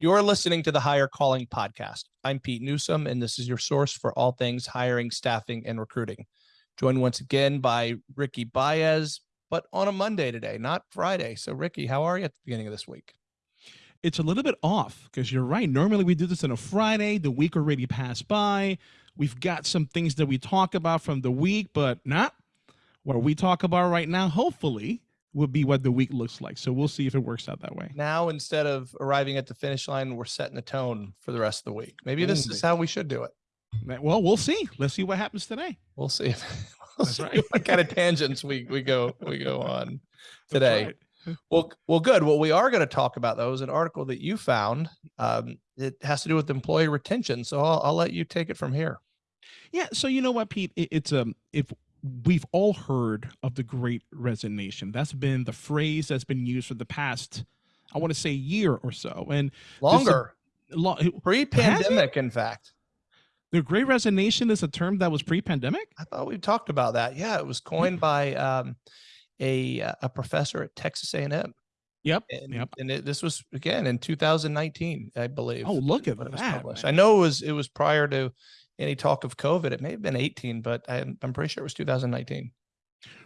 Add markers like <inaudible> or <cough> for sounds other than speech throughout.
You're listening to the Hire Calling Podcast. I'm Pete Newsome, and this is your source for all things hiring, staffing, and recruiting. Joined once again by Ricky Baez, but on a Monday today, not Friday. So, Ricky, how are you at the beginning of this week? It's a little bit off because you're right. Normally, we do this on a Friday. The week already passed by. We've got some things that we talk about from the week, but not what we talk about right now. Hopefully, will be what the week looks like. So we'll see if it works out that way. Now, instead of arriving at the finish line, we're setting the tone for the rest of the week. Maybe this is how we should do it. Well, we'll see. Let's see what happens today. We'll see. <laughs> we'll see right. what kind of tangents we we go we go on today. Right. Well, well, good. Well, we are going to talk about those. An article that you found. Um, it has to do with employee retention. So I'll, I'll let you take it from here. Yeah. So you know what, Pete? It, it's um if we've all heard of the great resignation. That's been the phrase that's been used for the past, I want to say year or so. And longer. Lo pre-pandemic, in fact. The great resignation is a term that was pre-pandemic? I thought we talked about that. Yeah, it was coined by um, a uh, a professor at Texas A&M. Yep. And, yep. and it, this was again in 2019, I believe. Oh, look at that. I know it was it was prior to any talk of COVID. It may have been 18, but I'm, I'm pretty sure it was 2019.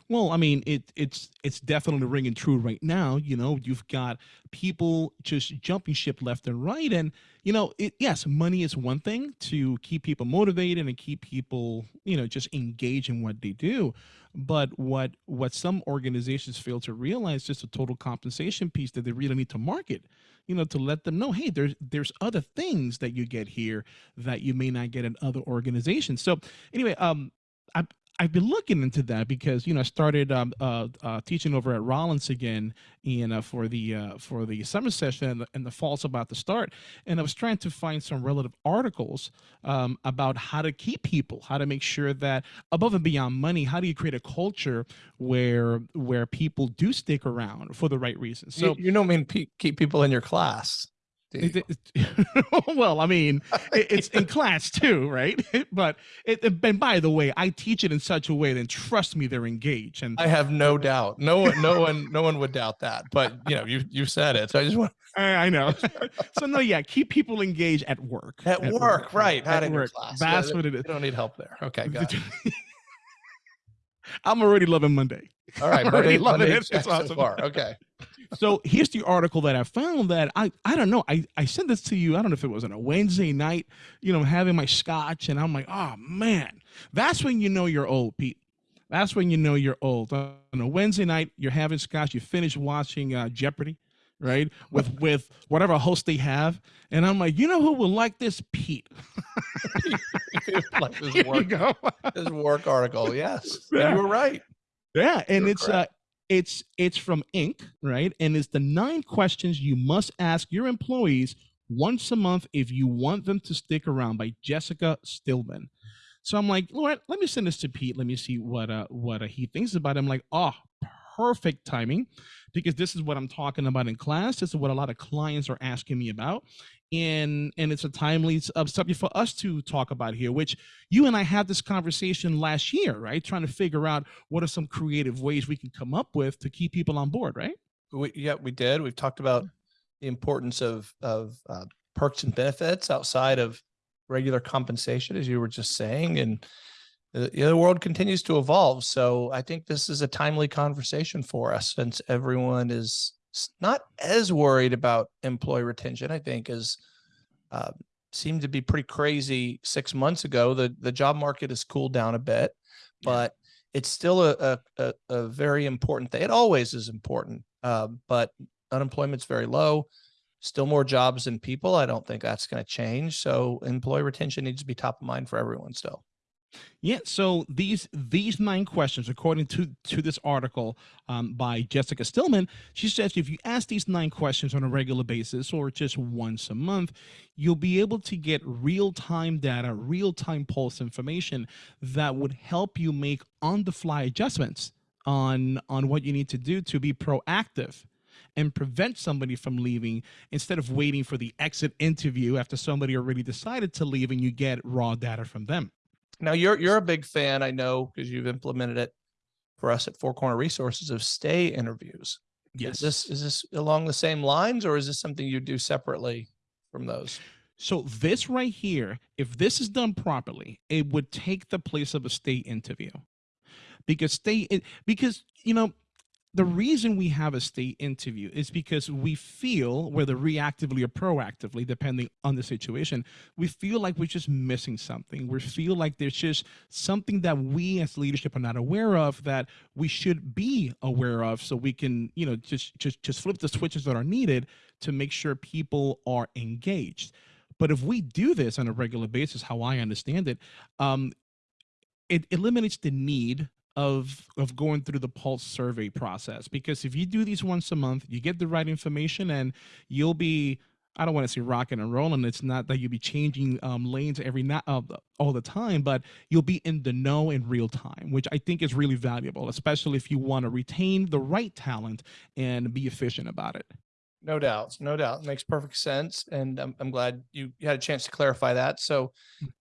Well, I mean, it it's it's definitely ringing true right now. You know, you've got people just jumping ship left and right, and you know, it yes, money is one thing to keep people motivated and keep people, you know, just engage in what they do. But what what some organizations fail to realize is just the total compensation piece that they really need to market you know, to let them know, hey, there's there's other things that you get here that you may not get in other organizations. So anyway, um, I I've been looking into that because you know I started um, uh, uh, teaching over at Rollins again, and uh, for the uh, for the summer session and the, and the fall's about to start, and I was trying to find some relative articles um, about how to keep people, how to make sure that above and beyond money, how do you create a culture where where people do stick around for the right reasons. So you, you don't mean keep people in your class. <laughs> well, I mean, it's in class too, right? <laughs> but it, and by the way, I teach it in such a way that trust me, they're engaged. And I have no doubt. No one, no one, no one would doubt that. But you know, you you said it, so I just want. <laughs> I, I know. so no, yeah, keep people engaged at work. At, at work, work, right? At work. Class. That's yeah, what it is. You don't need help there. Okay, got it. I'm already loving Monday. All right, <laughs> Monday, loving Monday it. It's awesome. So far. Okay <laughs> so here's the article that I found that I I don't know I I sent this to you I don't know if it was on a Wednesday night you know having my scotch and I'm like oh man that's when you know you're old Pete that's when you know you're old on a Wednesday night you're having scotch you finish watching uh, Jeopardy right with <laughs> with whatever host they have and I'm like you know who will like this Pete <laughs> like this <laughs> work, this <laughs> work article yes yeah. you were right yeah and You're it's correct. uh it's it's from Inc. Right, and it's the nine questions you must ask your employees once a month if you want them to stick around by Jessica Stillman. So I'm like, Lord, let me send this to Pete. Let me see what uh what uh, he thinks about it. I'm like, oh, perfect timing because this is what I'm talking about in class. This is what a lot of clients are asking me about. And, and it's a timely subject for us to talk about here, which you and I had this conversation last year, right? Trying to figure out what are some creative ways we can come up with to keep people on board, right? We, yeah, we did. We've talked about the importance of, of uh, perks and benefits outside of regular compensation, as you were just saying. And the, the world continues to evolve. So I think this is a timely conversation for us since everyone is not as worried about employee retention, I think, as uh, seemed to be pretty crazy six months ago. The, the job market has cooled down a bit, but it's still a, a, a very important thing. It always is important, uh, but unemployment's very low still more jobs than people. I don't think that's going to change. So employee retention needs to be top of mind for everyone still. Yeah, so these these nine questions, according to to this article um, by Jessica Stillman, she says if you ask these nine questions on a regular basis or just once a month, you'll be able to get real time data, real time pulse information that would help you make on the fly adjustments on on what you need to do to be proactive and prevent somebody from leaving instead of waiting for the exit interview after somebody already decided to leave and you get raw data from them. Now you're you're a big fan, I know, because you've implemented it for us at Four Corner Resources of stay interviews. Yes. Is this is this along the same lines, or is this something you do separately from those? So this right here, if this is done properly, it would take the place of a stay interview. Because state it because you know the reason we have a stay interview is because we feel whether reactively or proactively depending on the situation we feel like we're just missing something. We feel like there's just something that we as leadership are not aware of that we should be aware of so we can you know just just just flip the switches that are needed to make sure people are engaged. But if we do this on a regular basis how i understand it um it eliminates the need of of going through the pulse survey process because if you do these once a month you get the right information and you'll be i don't want to say rocking and rolling it's not that you'll be changing um, lanes every night uh, all the time but you'll be in the know in real time which i think is really valuable especially if you want to retain the right talent and be efficient about it No doubts, no doubt. Makes perfect sense. And I'm, I'm glad you you had a chance to clarify that. So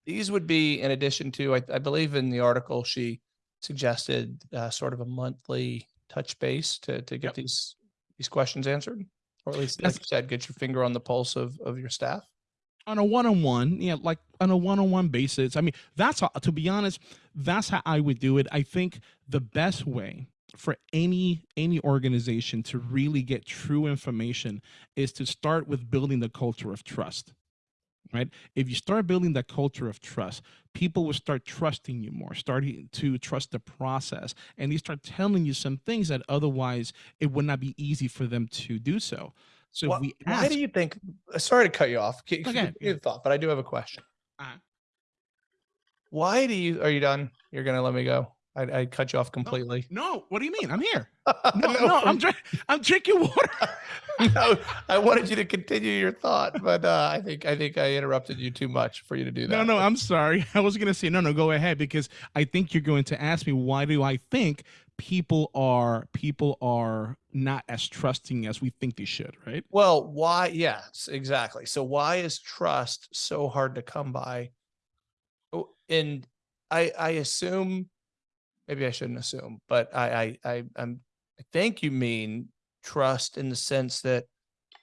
these would be in addition to, I, I believe in the article, she suggested uh, sort of a monthly touch base to, to get Yep. these, these questions answered. Or at least, like you said, get your finger on the pulse of, of your staff. on a one-on-one yeah like on a one-on-one basis i mean that's how to be honest that's how i would do it i think the best way for any any organization to really get true information is to start with building the culture of trust right if you start building that culture of trust people will start trusting you more starting to trust the process and they start telling you some things that otherwise it would not be easy for them to do so so Why, if we why do you think, uh, sorry to cut you off. Okay, your thought, but I do have a question. Uh-huh. Why do you, are you done? You're going to let me go? I, I cut you off completely. no what do you mean i'm here <laughs> No, No, no, I'm drink, I'm drinking water. <laughs> no, I wanted you to continue your thought, but uh, I think I think I interrupted you too much for you to do that. No, no, I'm sorry. <laughs> I was gonna say no, no. Go ahead because I think you're going to ask me why do I think people are people are not as trusting as we think they should, right? Well, why? Yes, exactly. So why is trust so hard to come by? Oh, And I I assume maybe I shouldn't assume, but I I I I'm, I think you mean trust in the sense that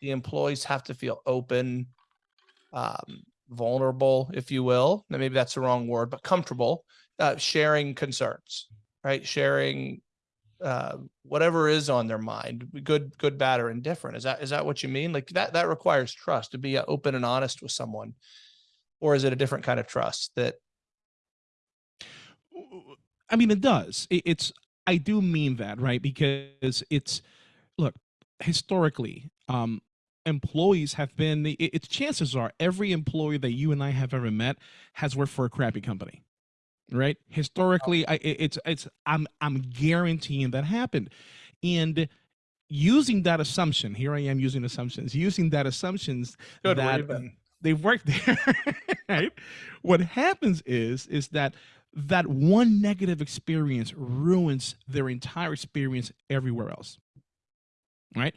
the employees have to feel open, um, vulnerable, if you will. Now maybe that's the wrong word, but comfortable, uh, sharing concerns, right? Sharing uh, whatever is on their mind, good, good, bad, or indifferent. Is that is that what you mean? Like that that requires trust to be uh, open and honest with someone, or is it a different kind of trust that? I mean, it does. It, it's I do mean that, right? Because it's look historically, um, employees have been. It, it's chances are every employee that you and I have ever met has worked for a crappy company, right? Historically, I, it- it's it's I'm I'm guaranteeing that happened, and using that assumption, here I am using assumptions, using that assumptions Good, that they've worked <laughs> there right what happens is is that that one negative experience ruins their entire experience everywhere else right?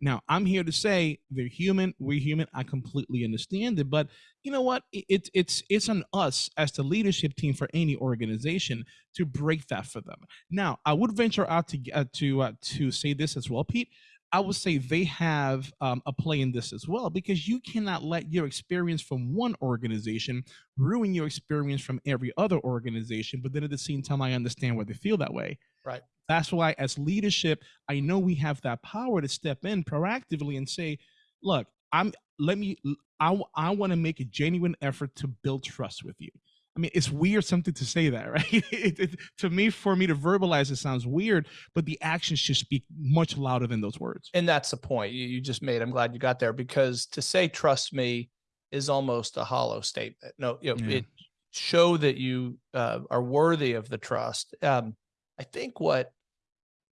Now i'm here to say they're human we're human i completely understand it but you know what? It- it, it's it's on us as the leadership team for any organization to break that for them. Now i would venture out to uh, to uh, to say this as well pete I would say they have um, a play in this as well because you cannot let your experience from one organization ruin your experience from every other organization. But then at the same time, I understand why they feel that way. Right. That's why, as leadership, I know we have that power to step in proactively and say, "Look, I'm. Let me. I I want to make a genuine effort to build trust with you." I mean, it's weird something to say that, <laughs> right? It, it, to me, for me to verbalize it sounds weird, but the actions should speak much louder than those words. and that's the point you, you just made. I'm glad you got there because to say trust me is almost a hollow statement. No, you know, Yeah. it show that you uh, are worthy of the trust. Um, I think what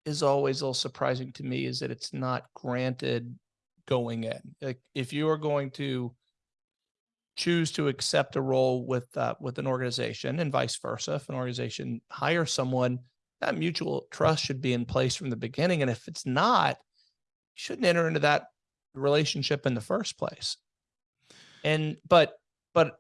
is always a little surprising to me is that it's not granted going in. Like if you are going to choose to accept a role with uh, with an organization and vice versa, if an organization hires someone, that mutual trust should be in place from the beginning. And if it's not, you shouldn't enter into that relationship in the first place. And but but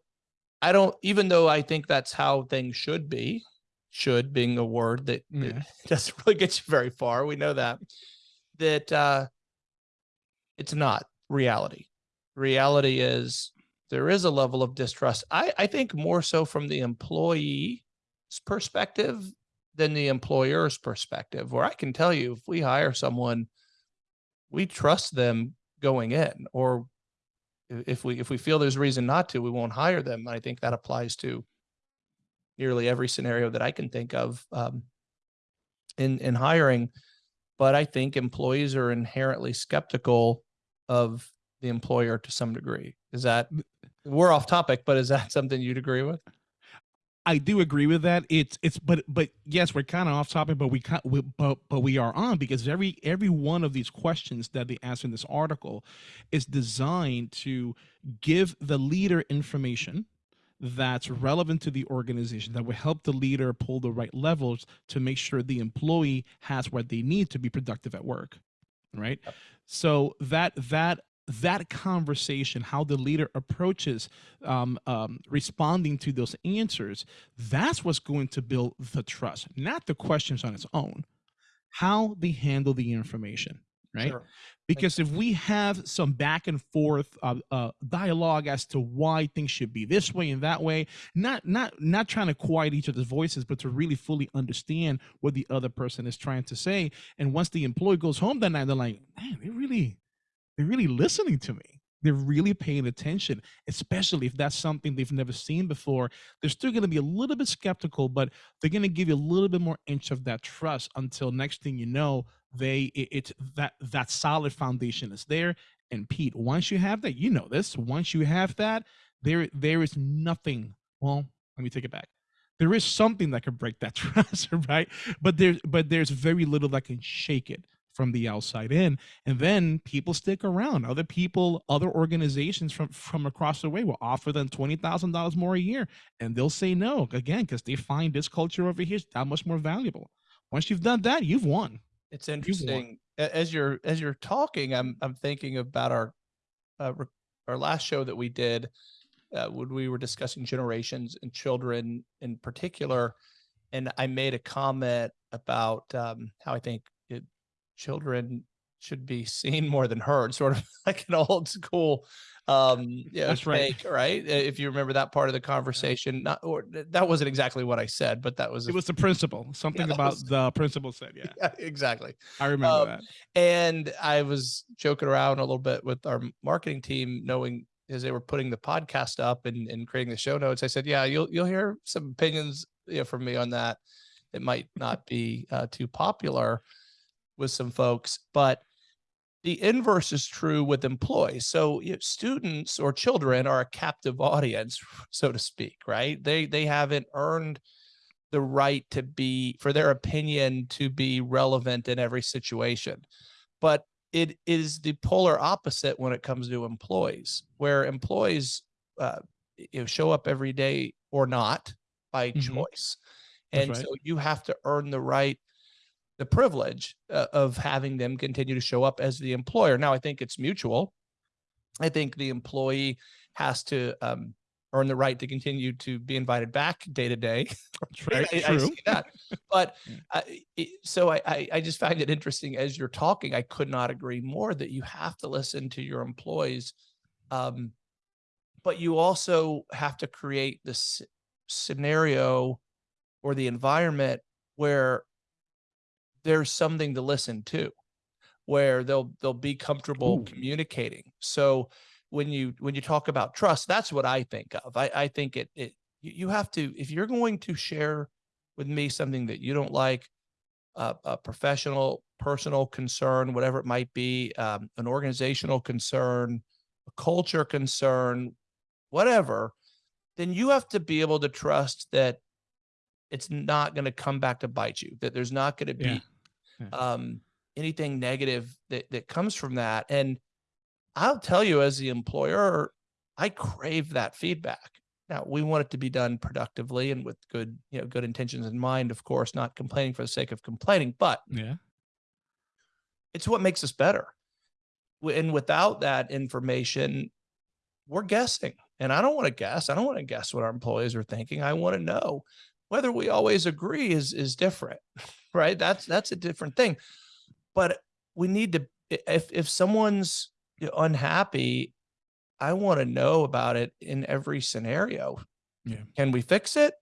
I don't even though I think that's how things should be, should being a word that, that Yeah. <laughs> doesn't really get you very far. We know that that uh it's not reality. reality is there is a level of distrust. I, I think more so from the employee's perspective than the employer's perspective, where I can tell you if we hire someone, we trust them going in, or if we if we feel there's reason not to, we won't hire them. I think that applies to nearly every scenario that I can think of um, in in hiring. But I think employees are inherently skeptical of the employer to some degree. Is that we're off topic, but is that <laughs> something you'd agree with? I do agree with that. It's it's but but yes, we're kind of off topic, but we, we but but we are on because every every one of these questions that they ask in this article is designed to give the leader information that's relevant to the organization that will help the leader pull the right levels to make sure the employee has what they need to be productive at work right so that that that conversation how the leader approaches um, um, responding to those answers that's what's going to build the trust not the questions on its own. How they handle the information right? Sure. because if we have some back and forth uh, uh, dialogue as to why things should be this way and that way not not not trying to quiet each other's voices but to really fully understand what the other person is trying to say and once the employee goes home that night they're like man they really they're really listening to me. They're really paying attention especially if that's something they've never seen before. They're still going to be a little bit skeptical but they're going to give you a little bit more inch of that trust until next thing you know they it, that that solid foundation is there. And pete once you have that you know this once you have that there there is nothing well let me take it back. There is something that can break that <laughs> trust right? But there's but there's very little that can shake it from the outside in and then people stick around. Other people other organizations from from across the way will offer them $20000 more a year and they'll say no again because they find this culture over here is that much more valuable. Once you've done that you've won. It's interesting. A- As you're as you're talking, I'm I'm thinking about our uh, our last show that we did uh, when we were discussing generations and children in particular, and I made a comment about um, how I think children should be seen more than heard, sort of <laughs> like an old school. Um, <laughs> yeah, That's right. take, right. Uh, If you remember that part of the conversation, not or that wasn't exactly what I said, but that was a it was the principal something that about was- the principal said yeah <laughs> yeah, exactly. i remember Um, that And I was joking around a little bit with our marketing team, knowing as they were putting the podcast up and, and creating the show notes. I said, "Yeah, you'll you'll hear some opinions you know, from me on that. It might not be uh, too popular with some folks, but the inverse is true with employees. So you know, students or children are a captive audience, <laughs> so to speak, right? They they haven't earned the right to be for their opinion to be relevant in every situation. But it is the polar opposite when it comes to employees, where employees uh, you know show up every day or not by Mhm. choice, That's and right. so you have to earn the right, the privilege uh, of having them continue to show up as the employer. Now, I think it's mutual. I think the employee has to um, earn the right to continue to be invited back day to day. <laughs> Right I, I true see that. But <laughs> uh, it, so I, I, I just find it interesting as you're talking. I could not agree more that you have to listen to your employees, um, but you also have to create this scenario or the environment where there's something to listen to, where they'll they'll be comfortable Ooh. communicating. So when you when you talk about trust, that's what I think of. I, I think it it you have to if you're going to share with me something that you don't like, uh, a professional, personal concern, whatever it might be, um, an organizational concern, a culture concern, whatever, then you have to be able to trust that it's not going to come back to bite you. That there's not going to be Yeah. Yeah. um, anything negative that that comes from that. And I'll tell you, as the employer, I crave that feedback. Now we want it to be done productively and with good, you know, good intentions in mind. Of course, not complaining for the sake of complaining, but yeah it's what makes us better. And without that information, we're guessing. And I don't want to guess. I don't want to guess what our employees are thinking. I want to know whether we always agree is is different, <laughs> right? That's that's a different thing. But we need to if if someone's unhappy, I want to know about it in every scenario. Yeah. Can we fix it?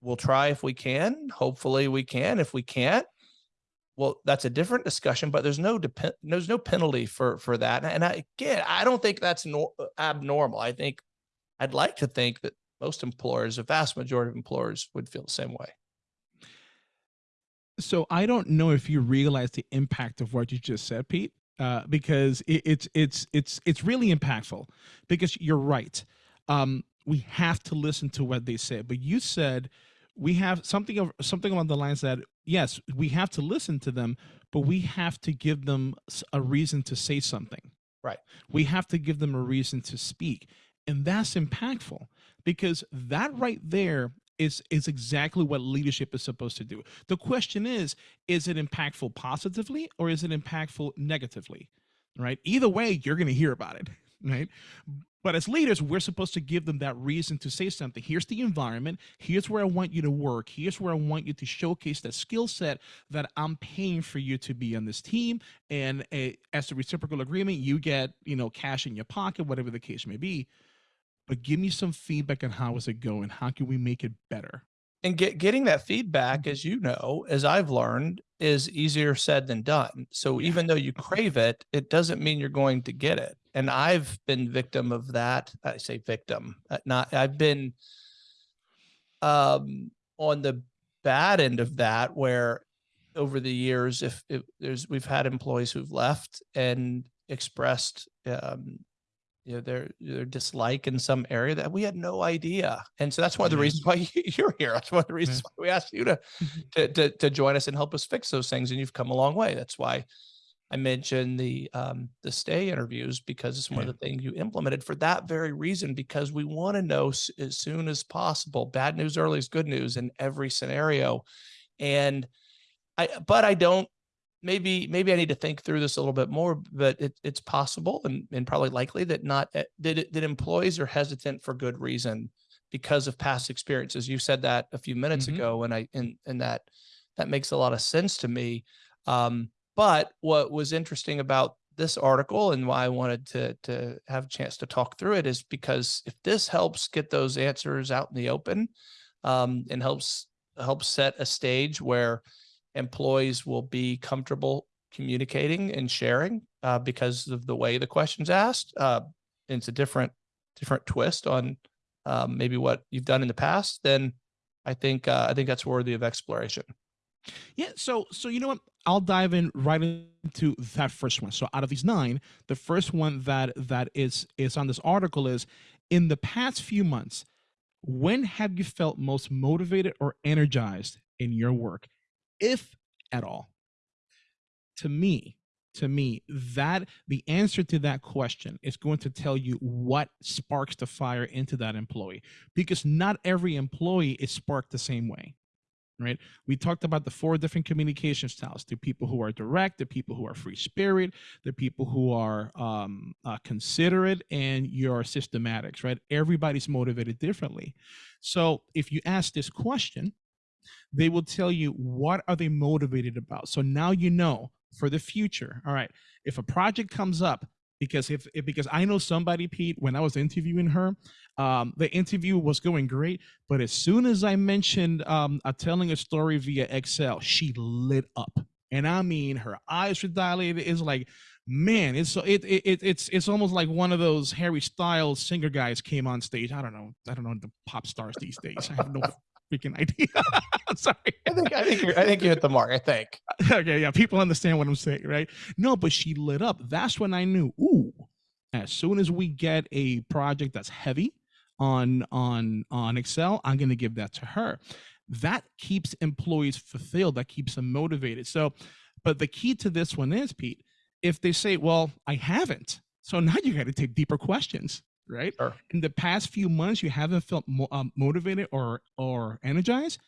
We'll try if we can. Hopefully we can. If we can't, well, that's a different discussion, but there's no depend, there's no penalty for, for that. And I, again, I don't think that's nor- abnormal. I think I'd like to think that most employers, a vast majority of employers would feel the same way. So I don't know if you realize the impact of what you just said, Pete, uh, because it, it's it's it's it's really impactful. Because you're right, um, we have to listen to what they say. But you said we have something of something along the lines that yes, we have to listen to them, but we have to give them a reason to say something. Right. We have to give them a reason to speak, and that's impactful because that right there is is exactly what leadership is supposed to do. The question is, is it impactful positively or is it impactful negatively? Right? Either way, you're going to hear about it, <laughs> right? But as leaders, we're supposed to give them that reason to say something. Here's the environment. Here's where I want you to work. Here's where I want you to showcase that skill set that I'm paying for you to be on this team. And uh, as a reciprocal agreement, you get, you know, cash in your pocket, whatever the case may be but give me some feedback on how is it going? How can we make it better? And get getting that feedback as you know as i've learned is easier said than done. So Yeah. even though you crave it it doesn't mean you're going to get it. And i've been victim of that. I say victim uh, not i've been um on the bad end of that where over the years if, if there's we've had employees who've left and expressed um you know their their dislike in some area that we had no idea. And so that's one of the reasons why you- <laughs> you're here. That's one of the reasons why we asked you to, <laughs> to to to join us and help us fix those things and you've come a long way. That's why i mentioned the um the stay interviews because it's one Yeah. of the things you implemented for that very reason because we want to know as soon as possible. Bad news early is good news in every scenario. And i but i don't maybe maybe I need to think through this a little bit more, but it, it's possible and, and probably likely that not eh, that it- that employees are hesitant for good reason because of past experiences. You said that a few minutes Mhm. ago, and I and and that that makes a lot of sense to me. Um, but what was interesting about this article and why I wanted to to have a chance to talk through it is because if this helps get those answers out in the open um, and helps helps set a stage where employees will be comfortable communicating and sharing uh, because of the way the questions asked. Uh, it's a different different twist on um, maybe what you've done in the past. Then I think uh, I think that's worthy of exploration. Yeah, so so you know what? I'll dive in right into that first one. So out of these nine, the first one that that is is on this article is in the past few months, when have you felt most motivated or energized in your work, if at all? To me, to me, that the answer to that question is going to tell you what sparks the fire into that employee because not every employee is sparked the same way right? We talked about the four different communication styles: the people who are direct, the people who are free spirit, the people who are um, uh, considerate, and your systematics, right? Everybody's motivated differently. So if you ask this question, they will tell you what are they motivated about. So now you know for the future. All right, if a project comes up. Because if, if because I know somebody, Pete, when I was interviewing her, um, the interview was going great, but as soon as I mentioned um, telling a story via Excel, she lit up, and I mean her eyes were dilated. It's like, man, it's so it, it, it it's it's almost like one of those Harry Styles singer guys came on stage. I don't know, I don't know the pop stars these days. I have no freaking idea. <laughs> Sorry. I think I think you're, I think you hit the mark. I think. <laughs> okay, yeah, people understand what I'm saying, right? No, but she lit up. That's when I knew, ooh, as soon as we get a project that's heavy on on on Excel, I'm gonna give that to her. That keeps employees fulfilled, that keeps them motivated. So, but the key to this one is, Pete, if they say, Well, I haven't, so now you got to take deeper questions, right? Sure. In the past few months, you haven't felt mo- um, motivated or or energized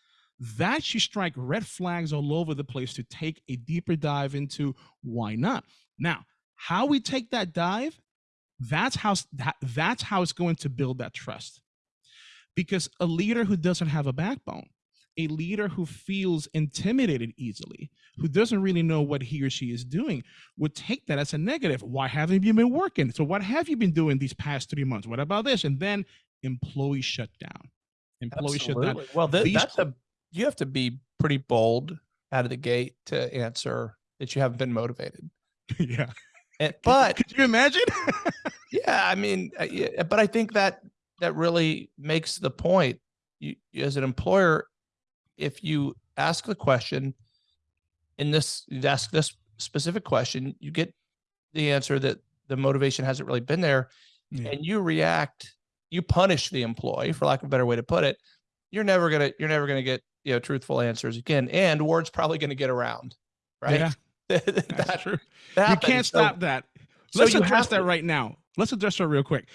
that should strike red flags all over the place to take a deeper dive into why not. Now, how we take that dive, that's how that, that's how it's going to build that trust. Because a leader who doesn't have a backbone, a leader who feels intimidated easily, who doesn't really know what he or she is doing would take that as a negative. Why haven't you been working? So what have you been doing these past three months? What about this? And then employees shut down. Employees shut down. Well, th- These- that's a you have to be pretty bold out of the gate to answer that you haven't been motivated. <laughs> yeah. <laughs> And, but Could you imagine? <laughs> yeah, I mean, uh, yeah, but I think that that really makes the point. You, you- as an employer, if you ask the question in this, you ask this specific question, you get the answer that the motivation hasn't really been there, Yeah. and you react, you punish the employee, for lack of a better way to put it. You're never gonna, you're never gonna get you know truthful answers again, and word's probably gonna get around, right? Yeah, <laughs> that, that's true. that You can't. So- stop that. Let's you address that right now. Let's address that real quick.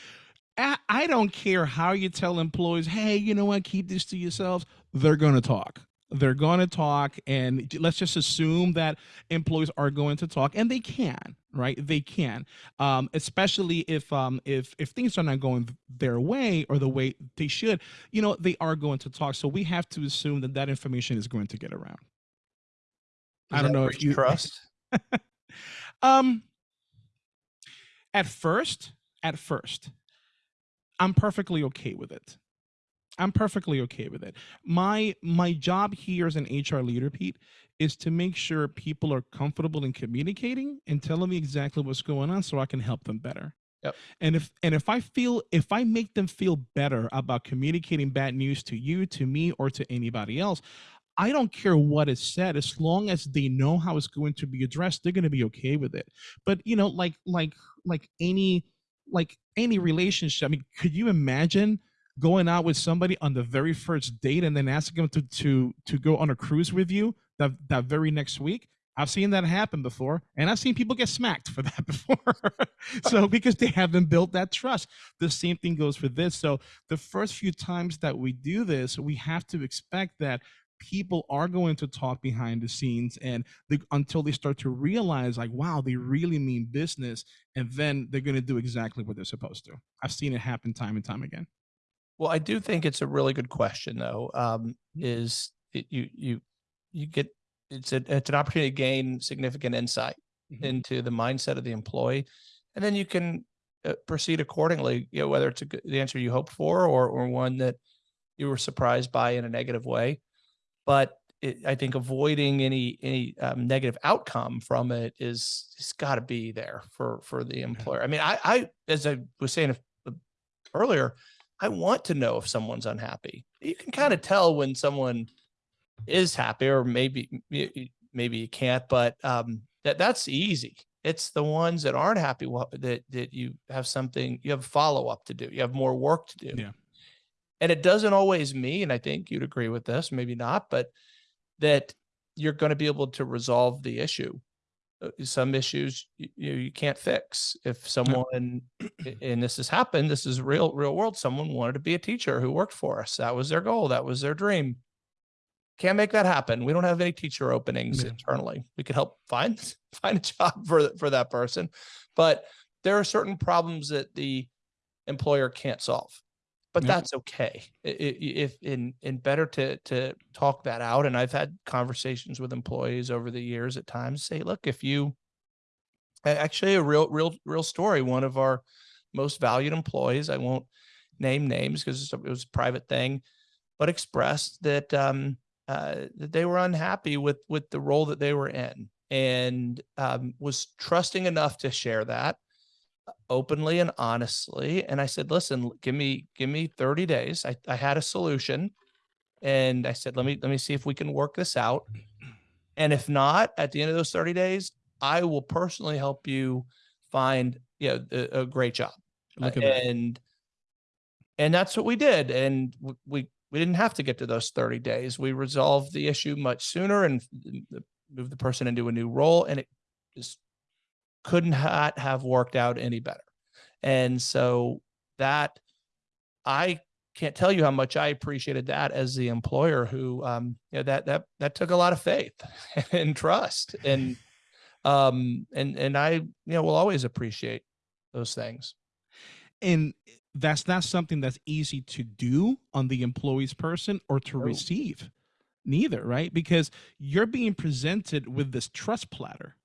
I, I don't care how you tell employees, hey, you know what, keep this to yourselves. They're going to talk. They're going to talk. And let's just assume that employees are going to talk and they can, right? They can. Um, especially if um, if if things are not going their way or the way they should, you know, they are going to talk. So we have to assume that that information is going to get around. I don't know if you trust. <laughs> Um, at first, at first, I'm perfectly okay with it. I'm perfectly okay with it. My my job here as an HR leader, Pete, is to make sure people are comfortable in communicating and telling me exactly what's going on so I can help them better. Yep. And if and if I feel if I make them feel better about communicating bad news to you, to me, or to anybody else, I don't care what is said as long as they know how it's going to be addressed, they're going to be okay with it. But you know, like like like any like any relationship, I mean, could you imagine going out with somebody on the very first date and then asking them to to to go on a cruise with you that that very next week? I've seen that happen before, and I've seen people get smacked for <laughs> that before. so because they haven't built that trust, the same thing goes for this. So the first few times that we do this, we have to expect that people are going to talk behind the scenes and until they start to realize like wow they really mean business and then they're going to do exactly what they're supposed to i've seen it happen time and time again Well, I do think it's a really good question, though. Um, is it, you you you get it's a it's an opportunity to gain significant insight Mhm. into the mindset of the employee, and then you can uh, proceed accordingly. You know, whether it's a the answer you hoped for or or one that you were surprised by in a negative way. But it, I think avoiding any any um, negative outcome from it is it's got to be there for for the employer. I mean, I I as I was saying uh, earlier, I want to know if someone's unhappy. You can kind of tell when someone is happy, or maybe maybe you can't, but um, that that's easy. It's the ones that aren't happy that that you have something you have follow up to do. You have more work to do. Yeah. And it doesn't always mean, and I think you'd agree with this, maybe not, but that you're going to be able to resolve the issue. Uh, Some issues you, you, you can't fix. If someone, and this has happened, this is real, real world. Someone wanted to be a teacher who worked for us. That was their goal. That was their dream. Can't make that happen. We don't have any teacher openings Yeah. internally. We could help find <laughs> find a job for for that person, but there are certain problems that the employer can't solve. But Yeah. that's okay. If in in better to to talk that out. And I've had conversations with employees over the years at times. Say, look, if you actually a real real real story. One of our most valued employees. I won't name names because it was a private thing, but expressed that um, uh, that they were unhappy with with the role that they were in, and um, was trusting enough to share that openly and honestly. And I said, listen, give me give me 30 days. I, I had a solution, and I said, let me let me see if we can work this out. And if not, at the end of those 30 days, I will personally help you find you know a, a great job. Uh, look at that and and that's what we did and we we didn't have to get to those 30 days we resolved the issue much sooner and f- moved the person into a new role and it just couldn't have worked out any better. And so that i can't tell you how much i appreciated that as the employer who um you know that that that took a lot of faith <laughs> and trust and um and and i you know will always appreciate those things. And that's not something that's easy to do on the employee's person or to receive neither, right? Because you're being presented with this trust platter,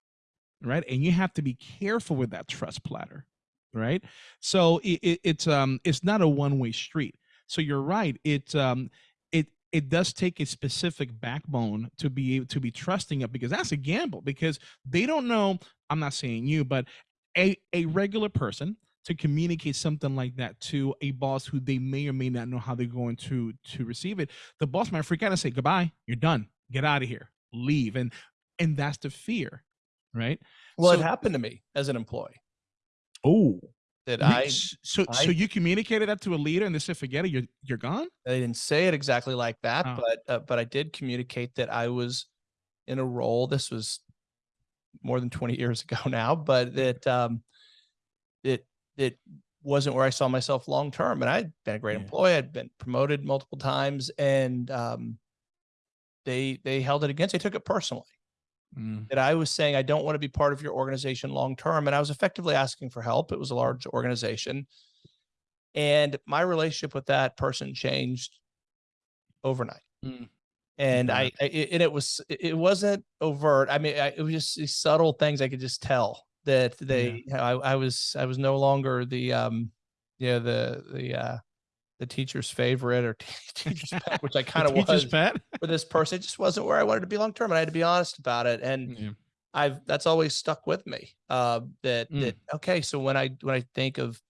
right? And you have to be careful with that trust platter, right? So it, it, it's um it's not a one way street. So you're right. It um it it does take a specific backbone to be able to be trusting of because that's a gamble because they don't know. I'm not saying you, but a a regular person to communicate something like that to a boss who they may or may not know how they're going to to receive it the boss might freak out and say goodbye you're done get out of here leave and and that's the fear right Well, it happened to me as an employee oh that I so I- so you communicated that to a leader and they said forget it you're you're gone they didn't say it exactly like that, Oh. but uh, but I did communicate that I was in a role. This was more than 20 years ago <laughs> now, but that um it it wasn't where I saw myself long term. And I'd been a great Yeah. employee. I'd been promoted multiple times, and um they they held it against. They took it personally Mm, that I was saying I don't want to be part of your organization long term, and I was effectively asking for help. It was a large organization, and my relationship with that person changed overnight. Mm. And I. I it, and it was it wasn't overt. I mean, I, it was just these subtle things I could just tell that they I, I was I was no longer the um yeah the the uh the teacher's favorite or <laughs> teacher's pet, which I <laughs> kind of was pet <laughs> for this person. It just wasn't where I wanted to be long term, and I had to be honest about it. And yeah. I've that's always stuck with me. Uh, that Mm. that okay. So when I when I think of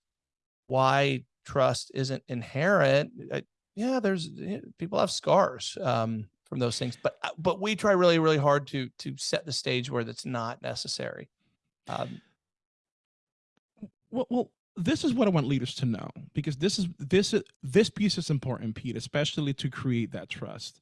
why trust isn't inherent, I, yeah, there's eh, people have scars um, from those things, but uh, but we try really really hard to to set the stage where that's not necessary. Um, well, well this is what i want leaders to know because this is this is this piece is important pete especially to create that trust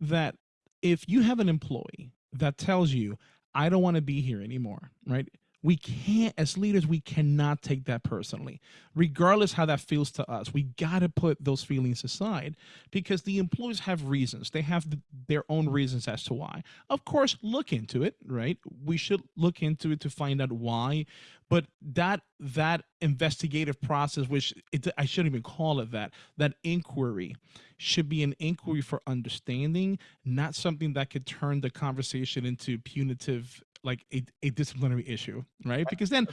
that if you have an employee that tells you i don't want to be here anymore right we can't as leaders we cannot take that personally. Regardless how that feels to us we got to put those feelings aside because the employees have reasons. They have th- their own reasons as to why. Of course look into it right? We should look into it to find out why but that that investigative process which it, i shouldn't even call it that that inquiry should be an inquiry for understanding not something that could turn the conversation into punitive like a, a disciplinary issue right because then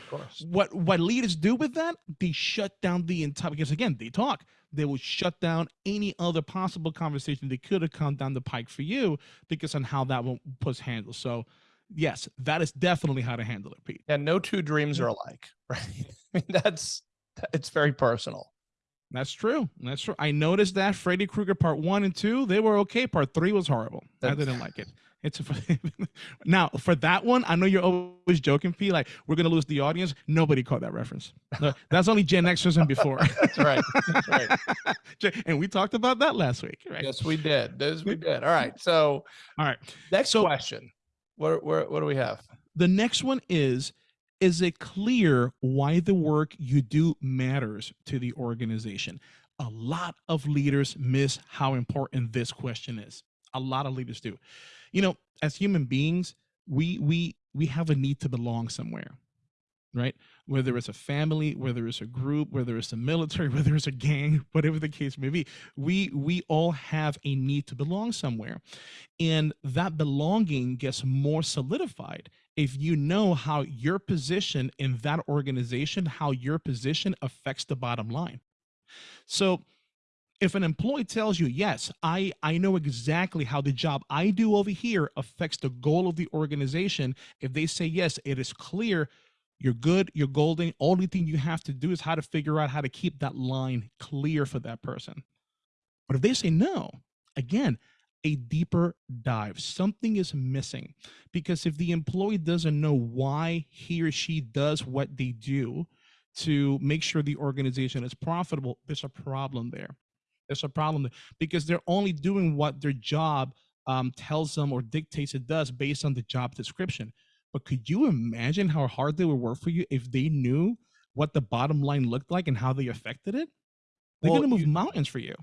what what leaders do with that they shut down the entire because again they talk they will shut down any other possible conversation that could have come down the pike for you because on how that one was handled so yes that is definitely how to handle it pete yeah. No two dreams are alike, <laughs> right? I mean, that's it's very personal. That's true. That's true. I noticed that Freddy Krueger part one and two, they were okay. Part three was horrible. I didn't like it. <laughs> It's a, <laughs> now for that one. I know you're always joking, P. Like we're gonna lose the audience. Nobody caught that reference. That's only Gen Xers and before. <laughs> That's right. That's right. <laughs> and we talked about that last week, right? Yes, we did. Yes, we did. All right. So All right. next So- question. What what what do we have? The next one is Is it clear why the work you do matters to the organization? A lot of leaders miss how important this question is. A lot of leaders do. You know, as human beings, we we we have a need to belong somewhere. Right? Whether it's a family, whether it's a group, whether it's the military, <laughs> whether it's a gang, whatever the case may be, we we all have a need to belong somewhere. And that belonging gets more solidified if you know how your position in that organization, how your position affects the bottom line. So if an employee tells you, yes, I, I know exactly how the job I do over here affects the goal of the organization, if they say yes, it is clear, you're good, you're golden. Only thing you have to do is how to figure out how to keep that line clear for that person. But if they say no, again, a deeper dive. Something is missing because if the employee doesn't know why he or she does what they do to make sure the organization is profitable, there's a problem there. There's a problem there because they're only doing what their job um, tells them or dictates it does based on the job description. But could you imagine how hard they would work for you if they knew what the bottom line looked like and how they affected it? They're Well, going to move you- mountains for you.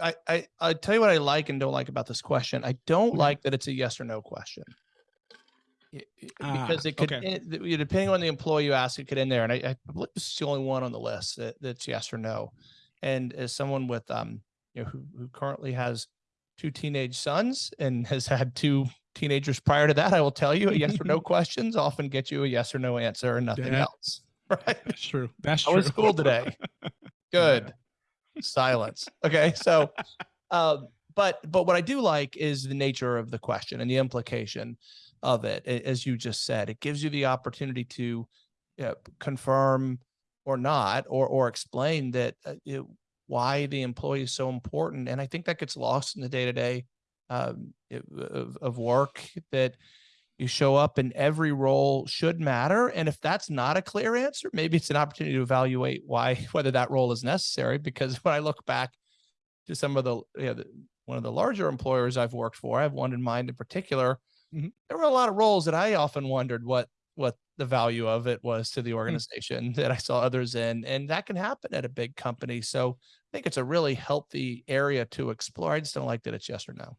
I- I, I tell you what I like and don't like about this question. I don't like that it's a yes or no question. Ah, Because it could, okay. in- depending on the employee you ask, it could in there. And I, I believe this is the only one on the list that, that's yes or no. And as someone with, um, you know, who, who currently has two teenage sons and <laughs> has had two teenagers prior to that, I will tell you, yes or no <laughs> questions often get you a yes or no answer and nothing Yeah. else. <laughs> Right? That's true. That's true. was school today? Good. Silence. Okay. So, um, but but what I do like is the nature of the question and the implication of it. As you just said, it gives you the opportunity to uh, confirm or not, or or explain that uh, it, why the employee is so important. And I think that gets lost in the day to day of of work that you show up and every role should matter. And if that's not a clear answer, maybe it's an opportunity to evaluate why, <laughs> whether that role is necessary. Because <laughs> when I look back to some of the, you know, the one of the larger employers I've worked for, I have one in mind in particular. Mhm. There were a lot of roles that I often wondered what, what the value of it was to the organization that I saw others in. And that can happen at a big company. So I think it's a really healthy area to explore. I just don't like that it's yes or no.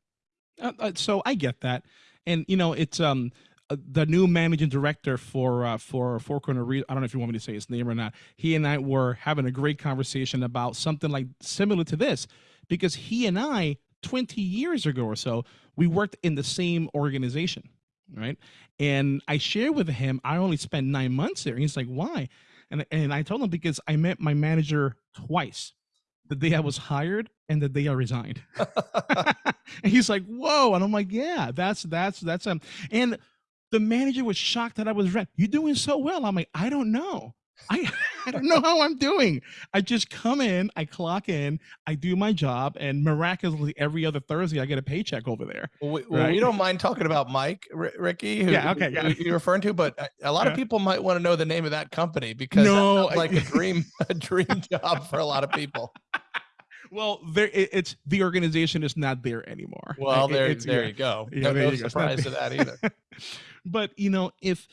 Uh, uh, so I get that, and you know, it's um uh, the new managing director for uh, for Four Corner. Re- I don't know if you want me to say his name or not. He and I were having a great conversation about something like similar to this, because he and I, twenty years ago or so, we worked in the same organization, right? And I shared with him I only spent nine months there. And he's like, why? And and I told him because I met my manager twice, the day I was hired and the day I resigned. <laughs> and he's like, "Whoa!" And I'm like, "Yeah, that's that's that's um." And the manager was shocked that I was red. You're doing so well. I'm like, I don't know. I <laughs> I don't know how I'm doing. I just come in, I clock in, I do my job, and miraculously every other Thursday I get a paycheck over there. Well, we, well, we don't mind talking about Mike, R- Ricky, who, Yeah, okay, yeah. you're referring to, but a- a lot of people might want to know the name of that company because No, like a <laughs> dream, a dream job for a lot of people. Well, there it, it's the organization is not there anymore. Well, It- there, it's- there yeah. you go. Yeah, no there no you go. Surprise to that either. <laughs> but you know if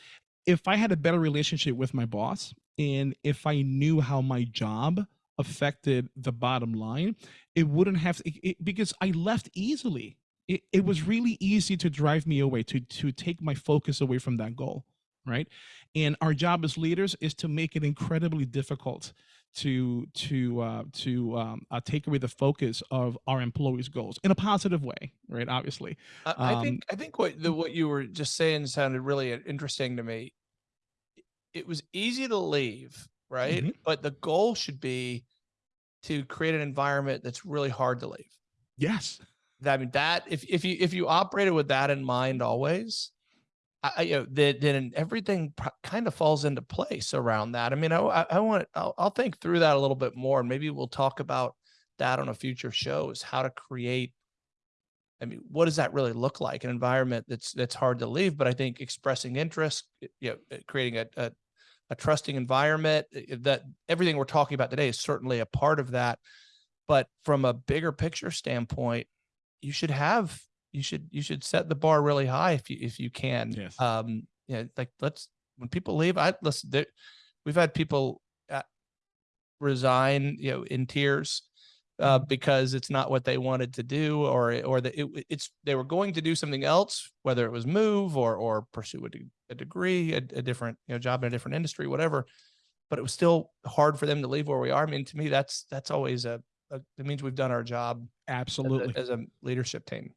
if i had a better relationship with my boss and if i knew how my job affected the bottom line it wouldn't have it, it- because i left easily. It, it was really easy to drive me away to to take my focus away from that goal right? And our job as leaders is to make it incredibly difficult to to uh, to um, uh, take away the focus of our employees goals in a positive way right obviously. I, I Um, think I think what the what you were just saying sounded really uh, interesting to me. It was easy to leave, right? Mhm. But the goal should be to create an environment that's really hard to leave. yes I mean that if if you if you operated with that in mind always, I, you know then then everything kind of falls into place around that. I mean, I I, want I'll, I'll think through that a little bit more, and maybe we'll talk about that on a future show. Is how to create. I mean, what does that really look like? An environment that's that's hard to leave, but I think expressing interest, you know, uh, creating a, a a trusting environment that everything we're talking about today is certainly a part of that. But from a bigger picture standpoint, you should have you should you should set the bar really high if you if you can. Yes. Um, yeah, like let's when people leave, I listen. There, we've had people uh, resign, you know, in tears uh, because it's not what they wanted to do, or or that it, it's they were going to do something else, whether it was move or or pursue a, de- a degree, a, a different you know job in a different industry, whatever. But it was still hard for them to leave where we are. I mean, to me, that's that's always a, a it means we've done our job as a- absolutely as a leadership team.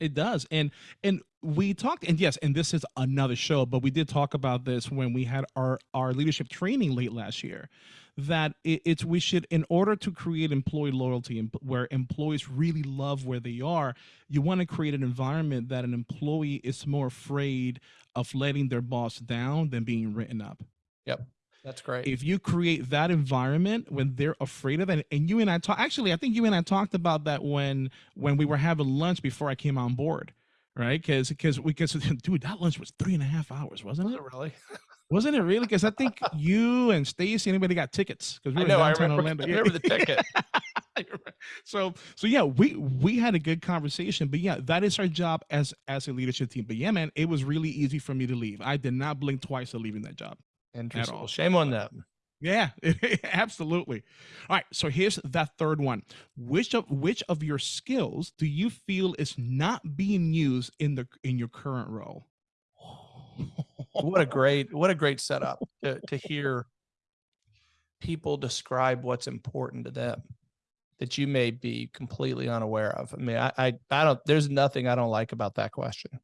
It does. And and we talked and yes, and this is another show, but we did talk about this when we had our our leadership training late last year that it, it's we should in order to create employee loyalty and where employees really love where they are, you want to create an environment that an employee is more afraid of letting their boss down than being written up. Yep. That's great. if you create that environment when they're afraid of it and you and i talk actually i think you and i talked about that when when we were having lunch before i came on board right because because we because <laughs> dude that lunch was three and a half hours wasn't Was it it really? <laughs> wasn't it really because i think <laughs> you and stacy anybody got tickets because we I were know. I remember, orlando I remember the ticket. so so yeah we we had a good conversation but yeah that is our job as as a leadership team but yeah man it was really easy for me to leave i did not blink twice of leaving that job Interesting. all. Shame on them. Yeah, <laughs> absolutely. All right, so here's that third one. Which of which of your skills do you feel is not being used in the in your current role? what a great what a great setup <laughs> to to hear people describe what's important to them that you may be completely unaware of? I mean, I, I, I don't, there's nothing I don't like about that question.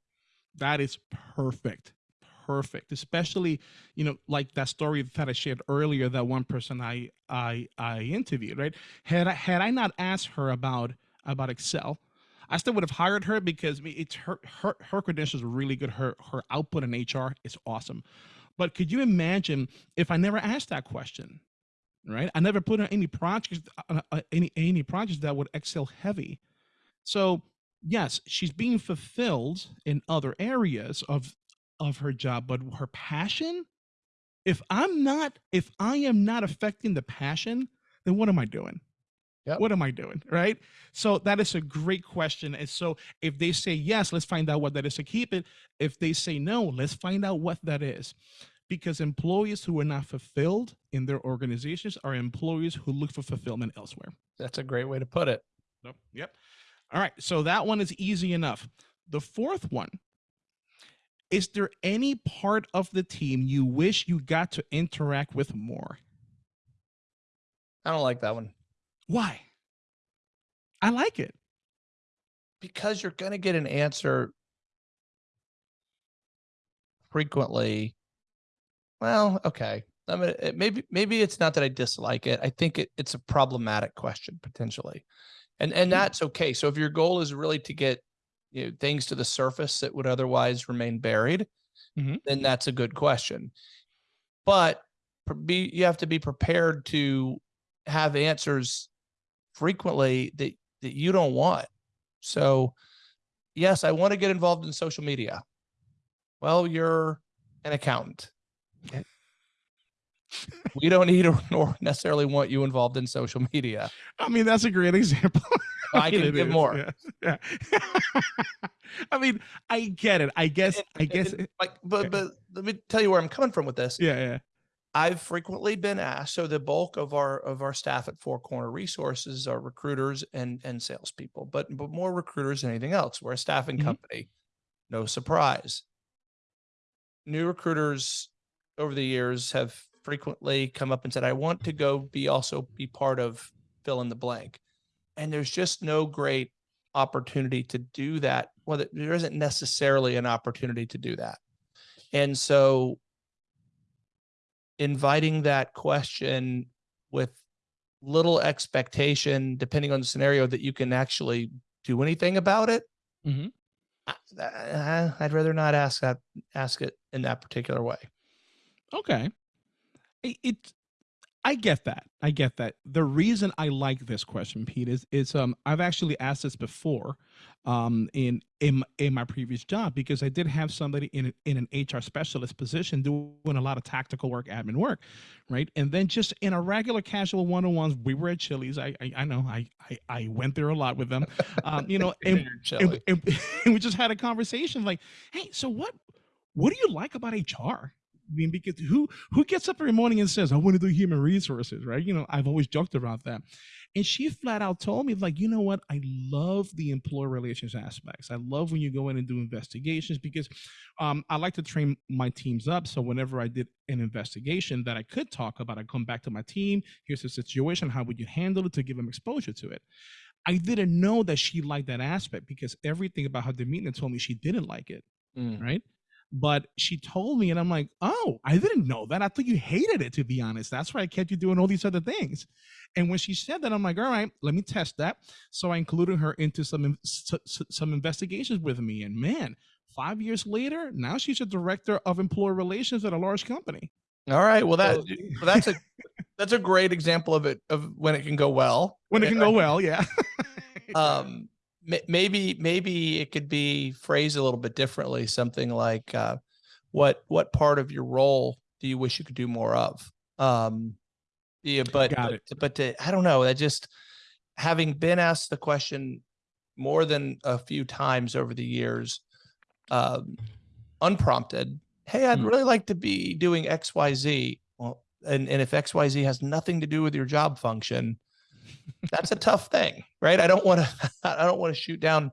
That is perfect. Perfect. Especially, you know, like that story that I shared earlier, that one person I I I interviewed, right? Had I had I not asked her about about Excel, I still would have hired her because it's her her her credentials are really good. Her her output in HR is awesome. But could you imagine if I never asked that question? Right? I never put on any projects uh, uh, any any projects that would Excel heavy. So yes, she's being fulfilled in other areas of of her job, but her passion, if I'm not, if I am not affecting the passion, then what am I doing? Yep. What am I doing? Right. So that is a great question. And so if they say yes, let's find out what that is to keep it. If they say no, let's find out what that is. Because employees who are not fulfilled in their organizations are employees who look for fulfillment elsewhere. That's a great way to put it. Yep. Yep. All right. So that one is easy enough. The fourth one is there any part of the team you wish you got to interact with more? I don't like that one Why? I like it. because you're going to get an answer frequently. Well, okay. I mean, it- maybe maybe it's not that I dislike it. I think it, it's a problematic question potentially, and and Hmm. that's okay. So if your goal is really to get you know things to the surface that would otherwise remain buried, Mhm. then that's a good question. But be you have to be prepared to have answers frequently that that you don't want. So yes, I want to get involved in social media. Well, you're an accountant. Okay. we don't need or nor necessarily want you involved in social media. I mean, that's a great example. <laughs> I can give is, more. Yeah. yeah. <laughs> I mean, I get it. I guess. I guess. like, but but let me tell you where I'm coming from with this. yeah. Yeah. I've frequently been asked. So the bulk of our of our staff at Four Corner Resources are recruiters and and salespeople, but but more recruiters than anything else. We're a staffing Mhm. company. No surprise. New recruiters over the years have frequently come up and said, "I want to go be also be part of fill in the blank," and there's just no great opportunity to do that. Well, there- isn't necessarily an opportunity to do that, and so inviting that question with little expectation, depending on the scenario, that you can actually do anything about it. Mhm. I- uh, I'd rather not ask that, ask it in that particular way. Okay. It I get that. I get that. The reason I like this question, Pete, is is um I've actually asked this before um in in in my previous job because I did have somebody in an, in an HR specialist position doing a lot of tactical work, admin work, right? And then just in a regular casual one-on-ones, we were at Chili's. I I, I know I, I I went there a lot with them. Um, you know, <laughs> and and, and, <laughs> and we just had a conversation like, hey, so what what do you like about HR? I mean, because who who gets up every morning and says, I want to do human resources, right? You know, I've always joked about that. And she flat out told me, like, you know what? I love the employer relations aspects. I love when you go in and do investigations because um, I like to train my teams up. So whenever I did an investigation that I could talk about, I come back to my team. Here's the situation. How would you handle it to give them exposure to it? I didn't know that she liked that aspect because everything about her demeanor told me she didn't like it Mm. right? But she told me, and I'm like, oh, I didn't know that. I thought you hated it, to be honest. That's why I kept you doing all these other things. And when she said that, I'm like, all right, let me test that. So I included her into some in- s- s- some investigations with me. And man, five years later, now she's a director of employee relations at a large company. All right. Well, that well, that's a that's a great example of it of when it can go well. When it can go well, yeah. um maybe maybe it could be phrased a little bit differently something like uh what what part of your role do you wish you could do more of um yeah but but, but to, i don't know i just having been asked the question more than a few times over the years um unprompted hey i'd Mm. really like to be doing xyz well and, and if xyz has nothing to do with your job function that's a tough thing, right? I don't want to, <laughs> I don't want to shoot down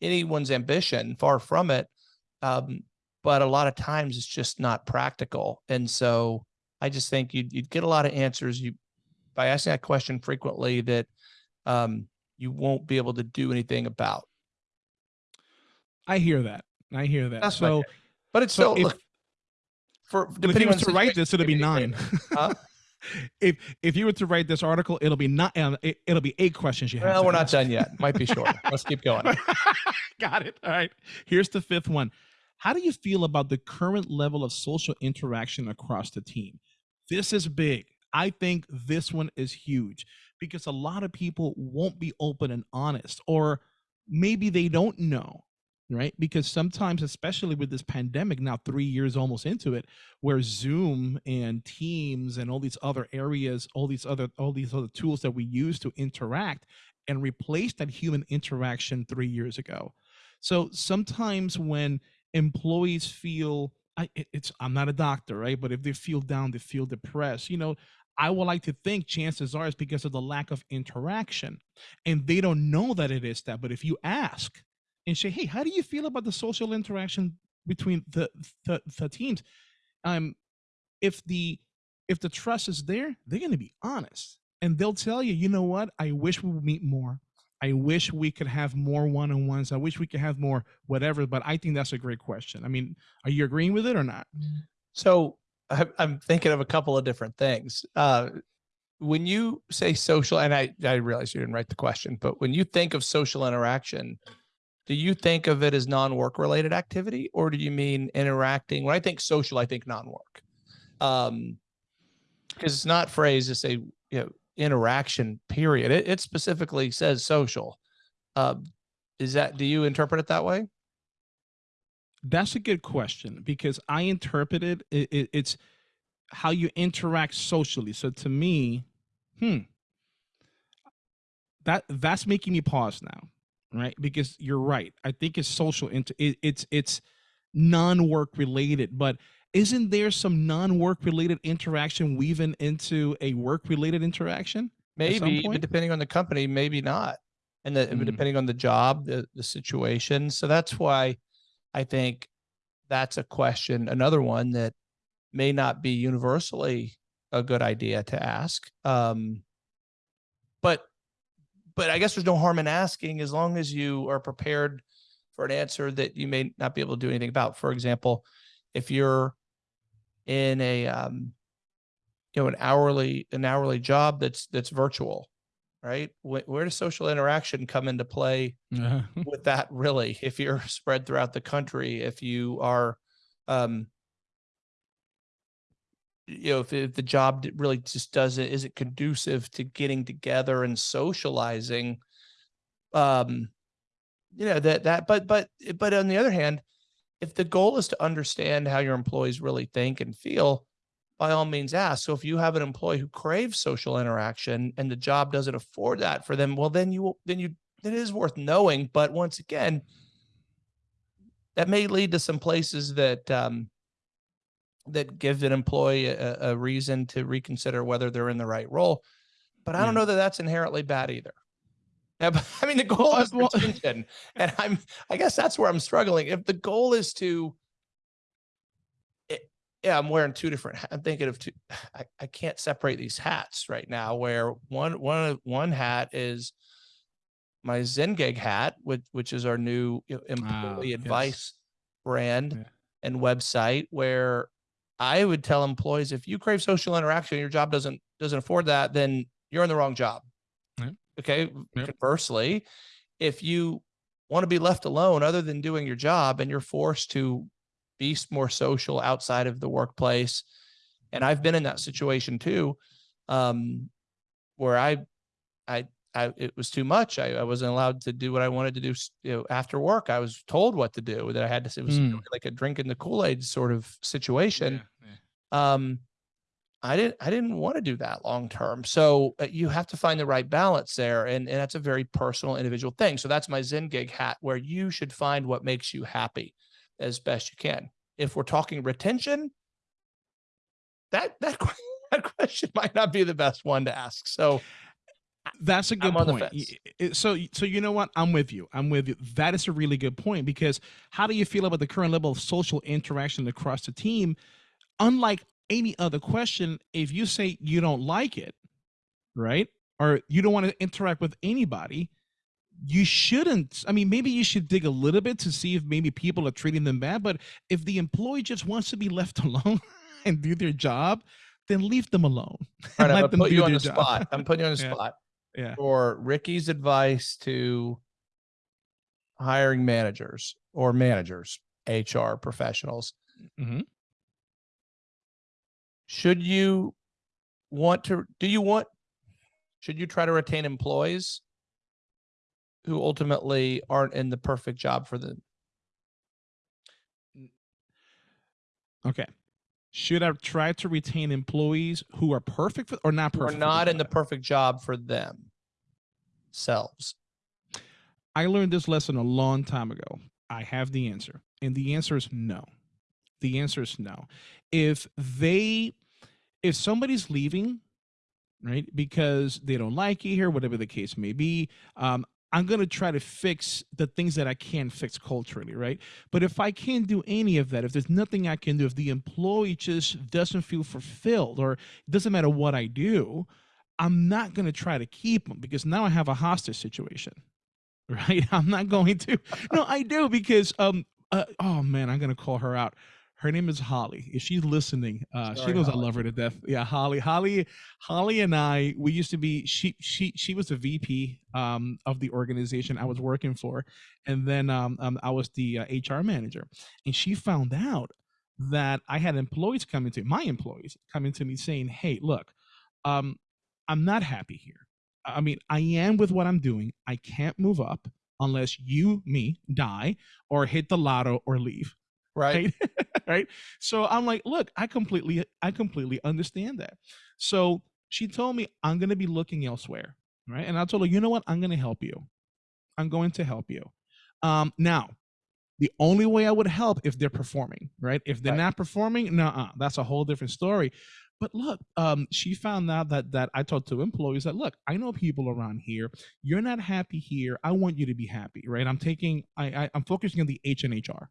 anyone's ambition, far from it. Um, but a lot of times it's just not practical. And so I just think you'd, you'd get a lot of answers you by asking that question frequently that um, you won't be able to do anything about. I hear that. I hear that. That's so. But it's so still if- look, for if depending you on was the to write this, it'll be nine. Huh? If if you were to write this article, it'll be not. Uh, it, it'll be eight questions you have. Well, we're not done yet. Might be short. <laughs> Let's keep going. <laughs> Got it. All right. Here's the fifth one. How do you feel about the current level of social interaction across the team? This is big. I think this one is huge because a lot of people won't be open and honest, or maybe they don't know, right? Because sometimes, especially with this pandemic, now three years almost into it, where Zoom and Teams and all these other areas, all these other all these other tools that we use to interact and replace that human interaction three years ago. So sometimes when employees feel I, it- it's I'm not a doctor, right? But if they feel down, they feel depressed, you know, I would like to think chances are it's because of the lack of interaction. And they don't know that it is that. But if you ask and say, hey, how do you feel about the social interaction between the the, the teams? Um, if the if the trust is there, they're gonna be honest. And they'll tell you, you know what? I wish we would meet more. I wish we could have more one-on-ones. I wish we could have more whatever, but I think that's a great question. I mean, are you agreeing with it or not? So I'm thinking of a couple of different things. Uh, when you say social, and I, I realize you didn't write the question, but when you think of social interaction, do you think of it as non-work related activity or do you mean interacting? When I think social, I think non-work. Um, because it's not phrased as a you know interaction period. It, it specifically says social. Um, is that do you interpret it that way? That's a good question because I interpreted it, it, it's how you interact socially. So to me, hmm, that that's making me pause now, right? Because you're right. I think it's social. Inter- it, it's it's non-work related, but isn't there some non-work related interaction weaving into a work-related interaction? Maybe, but depending on the company, maybe not. And the, Mm. depending on the job, the, the situation. So that's why I think that's a question, another one that may not be universally a good idea to ask. Um, but I guess there's no harm in asking as long as you are prepared for an answer that you may not be able to do anything about. For example, if you're in a, um, you know, an hourly, an hourly job that's, that's virtual, right? Where, where does social interaction come into play <laughs> with that really? If you're <laughs> spread throughout the country, if you are, um, you know, if, if the job really just doesn't, isn't conducive to getting together and socializing, um, you know, that, that, but, but, but on the other hand, if the goal is to understand how your employees really think and feel, by all means ask. So if you have an employee who craves social interaction and the job doesn't afford that for them, well, then you, then you, it is worth knowing. But once again, that may lead to some places that, um, that give an employee a, a reason to reconsider whether they're in the right role. But I don't Yeah. know that that's inherently bad either. <laughs> Yeah, but, I mean, the goal uh, is well- retention, and I'm, I guess that's where I'm struggling. If the goal is to, it- yeah, I'm wearing two different. I'm thinking of two. <sighs> I, I can't separate these hats right now. Where one one of- one hat is my Zengig hat, which which is our new employee yes. advice brand Yeah. and website. Where I would tell employees if you crave social interaction, and your job doesn't doesn't afford that, then you're in the wrong job. Yep. Okay. Yep. Conversely, if you want to be left alone other than doing your job and you're forced to be more social outside of the workplace, and I've been in that situation too, um, where I, I, I, it was too much. I, I wasn't allowed to do what I wanted to do. You know, after work, I was told what to do. That I had to. It was really like a drinking the Kool Aid sort of situation Yeah, yeah. um i didn't i didn't want to do that long term so uh, you have to find the right balance there and, and that's a very personal individual thing so that's my Zengig hat where you should find what makes you happy as best you can if we're talking retention that that, <laughs> that question might not be the best one to ask so That's a good point. fence. Y- y- So, so you know what? I'm with you. I'm with you. That is a really good point because how do you feel about the current level of social interaction across the team? Unlike any other question, if you say you don't like it, right? or you don't want to interact with anybody, you shouldn't. I mean, maybe you should dig a little bit to see if maybe people are treating them bad. But if the employee just wants to be left <laughs> alone and do their job, then leave them alone. All right, I'm Let gonna them put do you on the job. spot. I'm putting you on the <laughs> Yeah. spot Yeah. for Ricky's advice to hiring managers or managers, HR professionals. Mhm. Should you want to, do you want, should you try to retain employees who ultimately aren't in the perfect job for them? Okay. Should I try to retain employees who are perfect for, or not perfect? Or not in the perfect job for them selves? I learned this lesson a long time ago. I have the answer. And the answer is no. The answer is no. If they if somebody's leaving, right, because they don't like you here, whatever the case may be, um, I'm gonna try to fix the things that I can fix culturally, right? But if I can't do any of that, if there's nothing I can do, if the employee just doesn't feel fulfilled, or it doesn't matter what I do, I'm not gonna try to keep them because now I have a hostage situation <laughs> right i'm not going to no i do because um uh, oh man i'm gonna call her out her name is holly if she's listening uh she Sorry, knows Holly. i love her to death yeah holly holly holly and i we used to be she she she was the vp um of the organization i was working for and then um, um i was the uh, hr manager and she found out that i had employees coming to my employees coming to me saying hey look um i'm not happy here I mean, I am with what I'm doing. I can't move up unless you, me, die or hit the lotto or leave. Right. <laughs> Right. So I'm like, look, I completely, I completely understand that. So she told me I'm gonna be looking elsewhere. Right. And I told her, you know what? I'm gonna help you. I'm going to help you. Um, now, the only way I would help if they're performing, right? If they're Right. not performing, nah, that's a whole different story. But look, um, she found out that that I talked to employees that look, I know people around here. You're not happy here. I want you to be happy, right? I'm taking, I, I I'm focusing on the H and HR,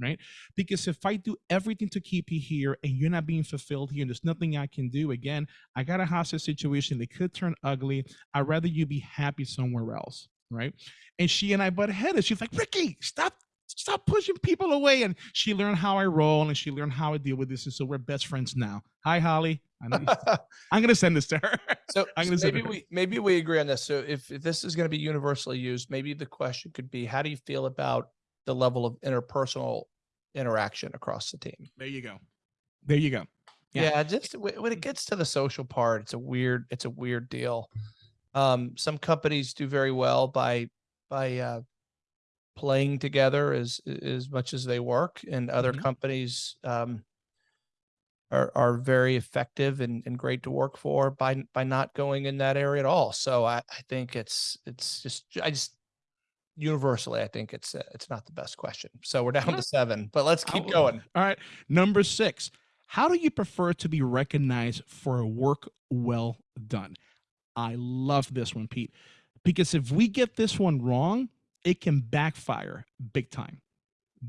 right? Because if I do everything to keep you here and you're not being fulfilled here, and there's nothing I can do. Again, I got a hostage situation. It could turn ugly. I'd rather you be happy somewhere else, right? And she and I butt headed. She's like, Ricky, stop stop pushing people away. And she learned how I roll and she learned how I deal with this. And so we're best friends now. Hi, Holly. I know you- <laughs> I'm gonna send this to her. So, <laughs> I'm so gonna maybe we maybe we agree on this. So if, if this is going to be universally used, maybe the question could be, how do you feel about the level of interpersonal interaction across the team? There you go. There you go. Yeah. Yeah, just wh- when it gets to the social part, it's a weird it's a weird deal. Um, some companies do very well by by uh, playing together as as much as they work, and other Mhm. companies um, are are very effective and, and great to work for by by not going in that area at all. So I, I think it's it's just I just universally I think it's uh, it's not the best question. So we're down to seven, but let's keep going. All right. Number six. How do you prefer to be recognized for a work well done? I love this one, Pete, because if we get this one wrong, it can backfire big time.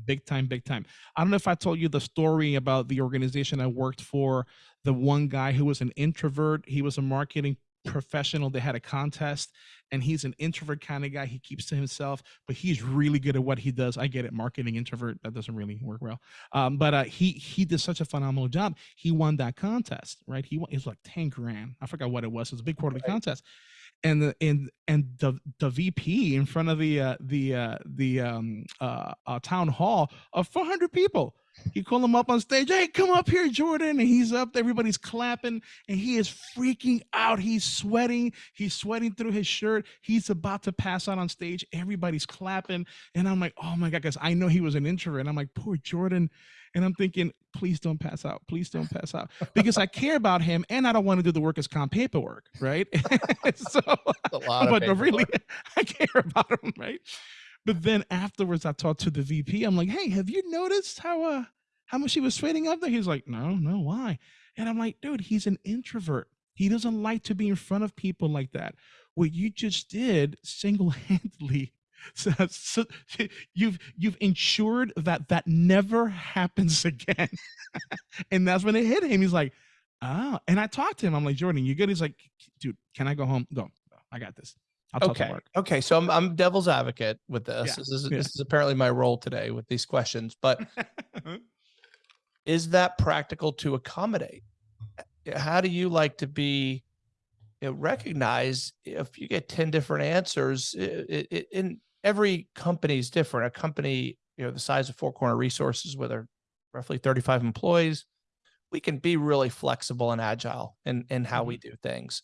Big time, big time. I don't know if I told you the story about the organization I worked for. The one guy who was an introvert, he was a marketing professional. They had a contest, and he's an introvert kind of guy. He keeps to himself, but he's really good at what he does. I get it, marketing introvert. That doesn't really work well. Um, but uh, he he did such a phenomenal job. He won that contest, right? He won. It was like ten grand. I forgot what it was. It was a big quarterly Right. contest, and the and and the the VP in front of the uh, the uh, the um, uh, uh, town hall of four hundred people. He called him up on stage. Hey, come up here, Jordan. And he's up. Everybody's clapping, and he is freaking out. He's sweating. He's sweating through his shirt. He's about to pass out on stage. Everybody's clapping, and I'm like, oh my god, because I know he was an introvert. And I'm like, poor Jordan. And I'm thinking, please don't pass out. Please don't <laughs> pass out because I care about him and I don't want to do the workers' comp paperwork, right? <laughs> so, A lot of but really. <laughs> I care about him, right? But then afterwards, I talked to the VP. I'm like, hey, have you noticed how uh how much he was sweating up there? He's like, no, no, why? And I'm like, dude, he's an introvert. He doesn't like to be in front of people like that. What you just did single-handedly <laughs> so, so you've you've ensured that that never happens <laughs> again and that's when it hit him he's like Oh, and I talked to him. I'm like, Jordan, you good? He's like, dude, can I go home? Go. I got this. I'll talk to Okay. Mark. Okay. So I'm, I'm devil's advocate with this. Yeah, This is yeah. this is apparently my role today with these questions. But <laughs> is that practical to accommodate? Uh, How do you like to be you know, recognized if you get 10 different answers? It, it, in every company is different. A company, you know, the size of Four Corner Resources, with our roughly 35 employees, we can be really flexible and agile in, in how we mm-hmm. do things.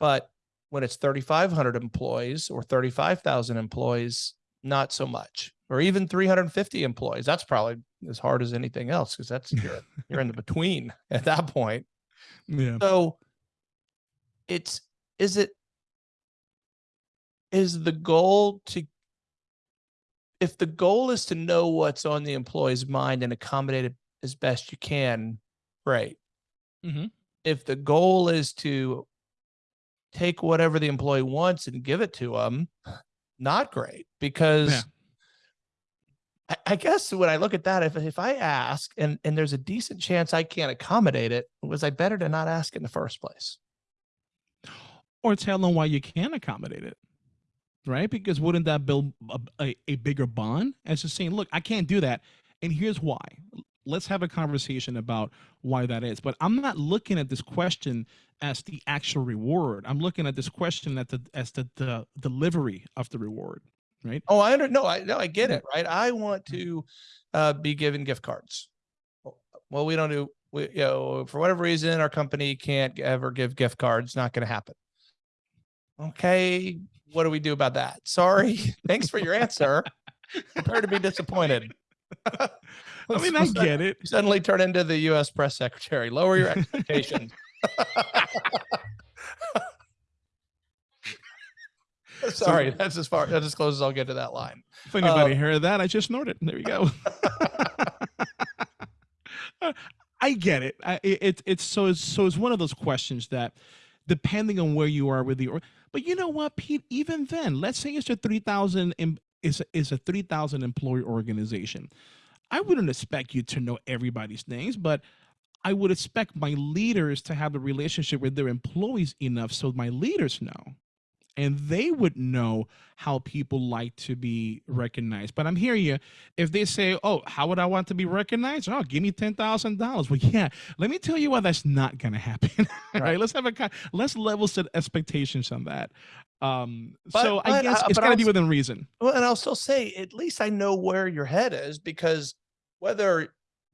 But when it's 3,500 employees or 35,000 employees, not so much, or even 350 employees. That's probably as hard as anything else because that's <laughs> you're, you're in the between at that point. yeah. So it's is it is the goal to if the goal is to know what's on the employee's mind and accommodate it as best you can, great. Mhm. If the goal is to take whatever the employee wants and give it to them, not great because Yeah. I, I guess when I look at that, if if I ask and and there's a decent chance I can't accommodate it, was I better to not ask in the first place? Or tell them why you can't accommodate it. Right? Because wouldn't that build a, a, a bigger bond as just saying, look, I can't do that. And here's why. Let's have a conversation about why that is. But I'm not looking at this question as the actual reward. I'm looking at this question at the as the, the delivery of the reward. Right. Oh, I under no, I no, I get it, right? I want to uh, be given gift cards. Well- Well, we don't do we, you know, for whatever reason, our company can't ever give gift cards. Not going to happen. Okay, what do we do about that? Sorry, <laughs> thanks for your answer. Prepare to be disappointed. <laughs> I mean, I get it. Suddenly turn into the U.S. press secretary. Lower your expectations. <laughs> Sorry, that's as far that's as close as I'll get to that line. If anybody Um, heard that, I just snorted. There you go. I get it. I, it. It's it's so it's so it's one of those questions that, depending on where you are with the, but you know what, Pete? Even then, let's say it's a three thousand is is a three thousand employee organization. I wouldn't expect you to know everybody's names, but I would expect my leaders to have a relationship with their employees enough so my leaders know and they would know how people like to be recognized. But I'm hearing you. If they say, "Oh, how would I want to be recognized?" Oh, give me ten thousand dollars. Well, yeah. Let me tell you why that's not going to happen. <laughs> All right. Right. Let's have a let's level set expectations on that. Um, But- so I guess uh, it's got to be within reason. Well, and I'll still say, at least I know where your head is because whether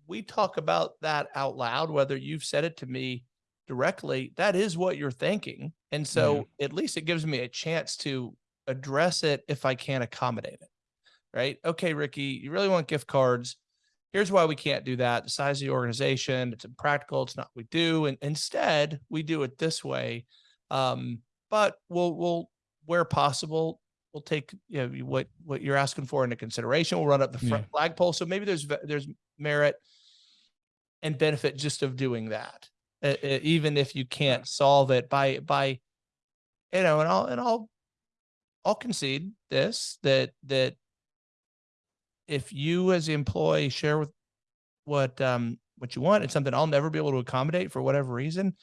we talk about that out loud, whether you've said it to me directly, that is what you're thinking. And so at least it gives me a chance to address it if I can't accommodate it. Right. Okay, Ricky, you really want gift cards. Here's why we can't do that. The size of the organization, it's impractical. It's not what we do. And instead, we do it this way. Um, but we'll, we'll, where possible, we'll take you know what what you're asking for into consideration. We'll run up the front flagpole. So maybe there's there's merit and benefit just of doing that, even if you can't solve it by by you know. And I'll and I'll I'll concede this that that if you as the employee share with what um what you want, it's something I'll never be able to accommodate for whatever reason.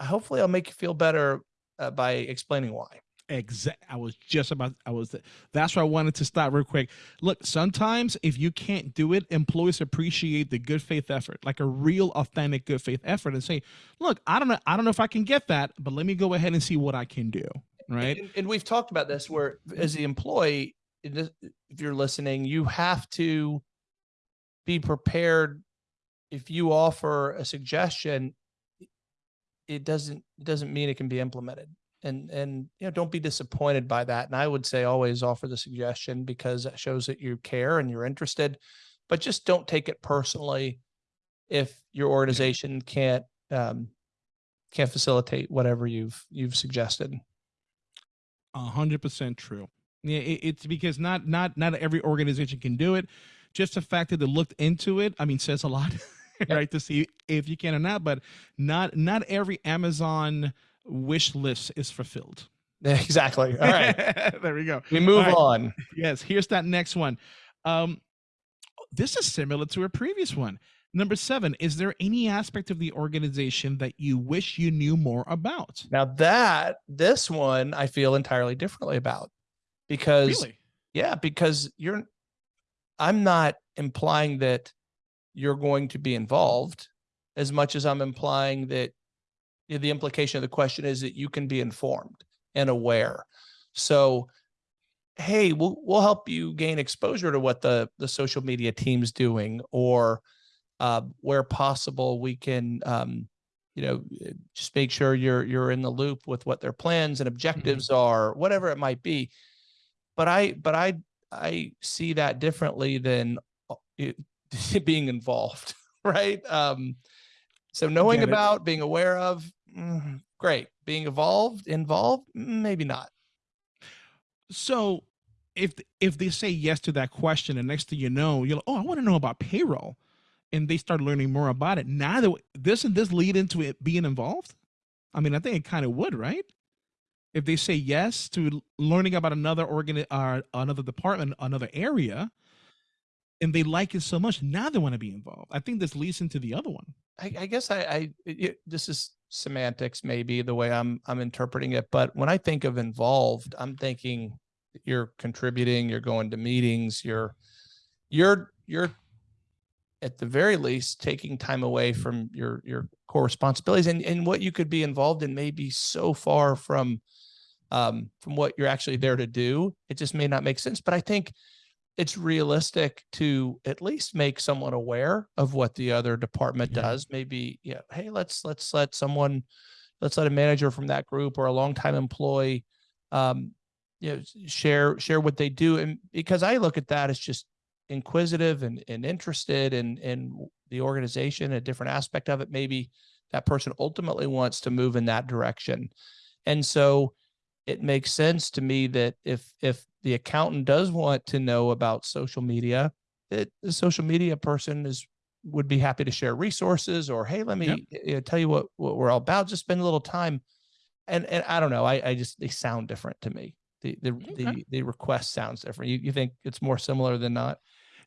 Hopefully, I'll make you feel better uh, by explaining why. Exact. I was just about. I was. That's why I wanted to stop real quick. Look, sometimes if you can't do it, employees appreciate the good faith effort, like a real, authentic good faith effort, and say, "Look, I don't know. I don't know if I can get that, but let me go ahead and see what I can do." Right? And, and we've talked about this where as the employee, if you're listening, you have to be prepared. If you offer a suggestion, it doesn't doesn't mean it can be implemented. And and you know, don't be disappointed by that. And I would say always offer the suggestion because that shows that you care and you're interested. But just don't take it personally if your organization can't um, can't facilitate whatever you've you've suggested. A hundred percent true. Yeah, it, it's because not not not every organization can do it. Just the fact that they looked into it, I mean, says a lot, <laughs> right? To see if you can or not. But not not every Amazon wish list is fulfilled. <laughs> Exactly. All right. <laughs> there we go. We move right. on. Yes, here's that next one. Um, this is similar to a previous one. Number seven, is there any aspect of the organization that you wish you knew more about? Now that this one I feel entirely differently about because Really? yeah, because you're I'm not implying that you're going to be involved as much as I'm implying that the implication of the question is that you can be informed and aware. So, hey, we'll we'll help you gain exposure to what the the social media team's doing, or uh, where possible, we can um, you know just make sure you're you're in the loop with what their plans and objectives are, whatever it might be. But I but I I see that differently than uh, it, <laughs> being involved, <laughs> right? Um, so knowing about, being aware of, mm, great. Being involved, involved, maybe not. So if if they say yes to that question, and next thing you know, you're like, oh, I want to know about payroll, and they start learning more about it. Now that this and this lead into it being involved, I mean, I think it kind of would, right? If they say yes to learning about another organ, uh, another department, another area, and they like it so much, now they want to be involved. I think this leads into the other one. I, I guess I, I it, this is semantics, maybe the way I'm I'm interpreting it. But when I think of involved, I'm thinking you're contributing, you're going to meetings, you're you're you're at the very least taking time away from your your core responsibilities and and what you could be involved in may be so far from um from what you're actually there to do it just may not make sense but i think it's realistic to at least make someone aware of what the other department Yeah. does maybe yeah hey let's let's let someone let's let a manager from that group or a longtime employee um you know share share what they do and because i look at that as just inquisitive and, and interested in in the organization a different aspect of it maybe that person ultimately wants to move in that direction and so it makes sense to me that if if the accountant does want to know about social media that the social media person is would be happy to share resources or hey let me Yep. you know, tell you what what we're all about just spend a little time and and i don't know i i just they sound different to me the the Okay. the, the request sounds different you, you think it's more similar than not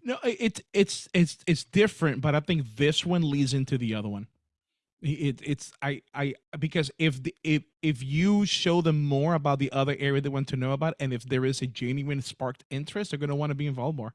No, it's it's it's it's different, but I think this one leads into the other one. It it's I I because if the, if if you show them more about the other area they want to know about, and if there is a genuine sparked interest, they're gonna want to be involved more.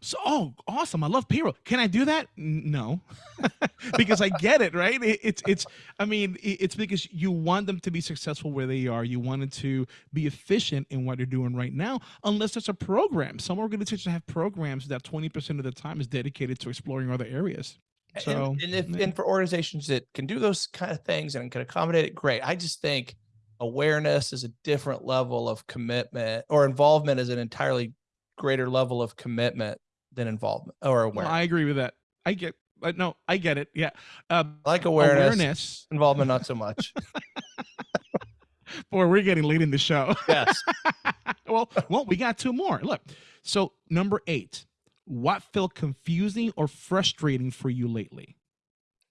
So, oh, awesome! I love payroll. Can I do that? No, <laughs> because I get it, right? It, it's it's. I mean, it, it's because you want them to be successful where they are. You want them to be efficient in what they're doing right now. Unless there's a program, some organizations have programs that twenty percent of the time is dedicated to exploring other areas. So, and, and if yeah. and for organizations that can do those kind of things and can accommodate it great i just think awareness is a different level of commitment or involvement is an entirely greater level of commitment than involvement or awareness I agree with that. I get. Uh, no, I get it. Yeah. I like awareness, awareness. involvement not so much <laughs> Boy, we're getting late in the show. yes <laughs> well, well, we got two more. Look, so number eight, what felt confusing or frustrating for you lately?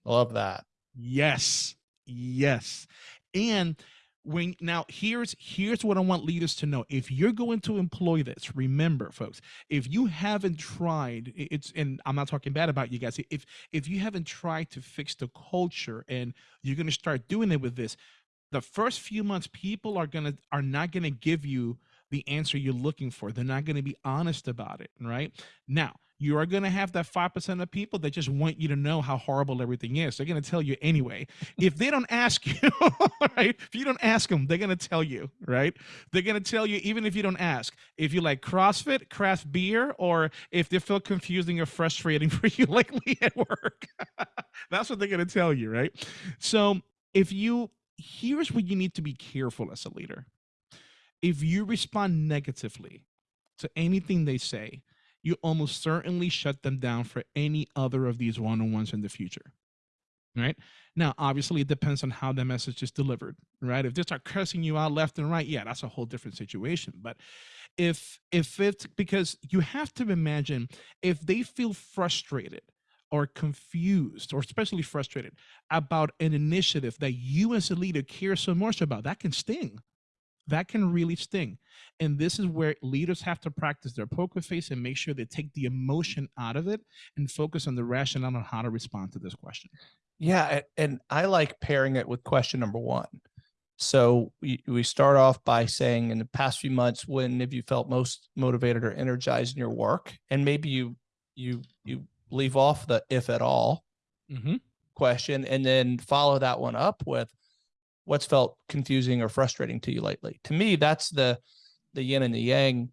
I love that Yes, yes, and when now here's here's what I want leaders to know. If you're going to employ this, remember, folks, if you haven't tried, it's and I'm not talking bad about you guys. If if you haven't tried to fix the culture and you're going to start doing it with this, the first few months people are gonna are not gonna give you the answer you're looking for. They're not gonna be honest about it right? Now you are gonna have that 5% of people that just want you to know how horrible everything is. They're gonna tell you anyway. If they don't ask <laughs> you right if you don't ask them they're gonna tell you right? They're gonna tell you even if you don't ask. If you like crossfit craft beer or if they feel confusing or frustrating <laughs> for you lately at work. <laughs> That's what they're gonna tell you right? So if you here's what you need to be careful as a leader. If you respond negatively to anything they say, you almost certainly shut them down for any other of these one on ones in the future. Right now, obviously, it depends on how the message is delivered. Right, if they start cursing you out left and right, yeah, that's a whole different situation. But if if it's because you have to imagine if they feel frustrated or confused or especially frustrated about an initiative that you as a leader care so much about that can sting that can really sting. And this is where leaders have to practice their poker face and make sure they take the emotion out of it and focus on the rationale on how to respond to this question. Yeah, and I like pairing it with question number one. So we, we start off by saying, in the past few months, when have you felt most motivated or energized in your work? And maybe you you you leave off the if at all Mm-hmm. question and then follow that one up with what's felt confusing or frustrating to you lately. To me, that's the the yin and the yang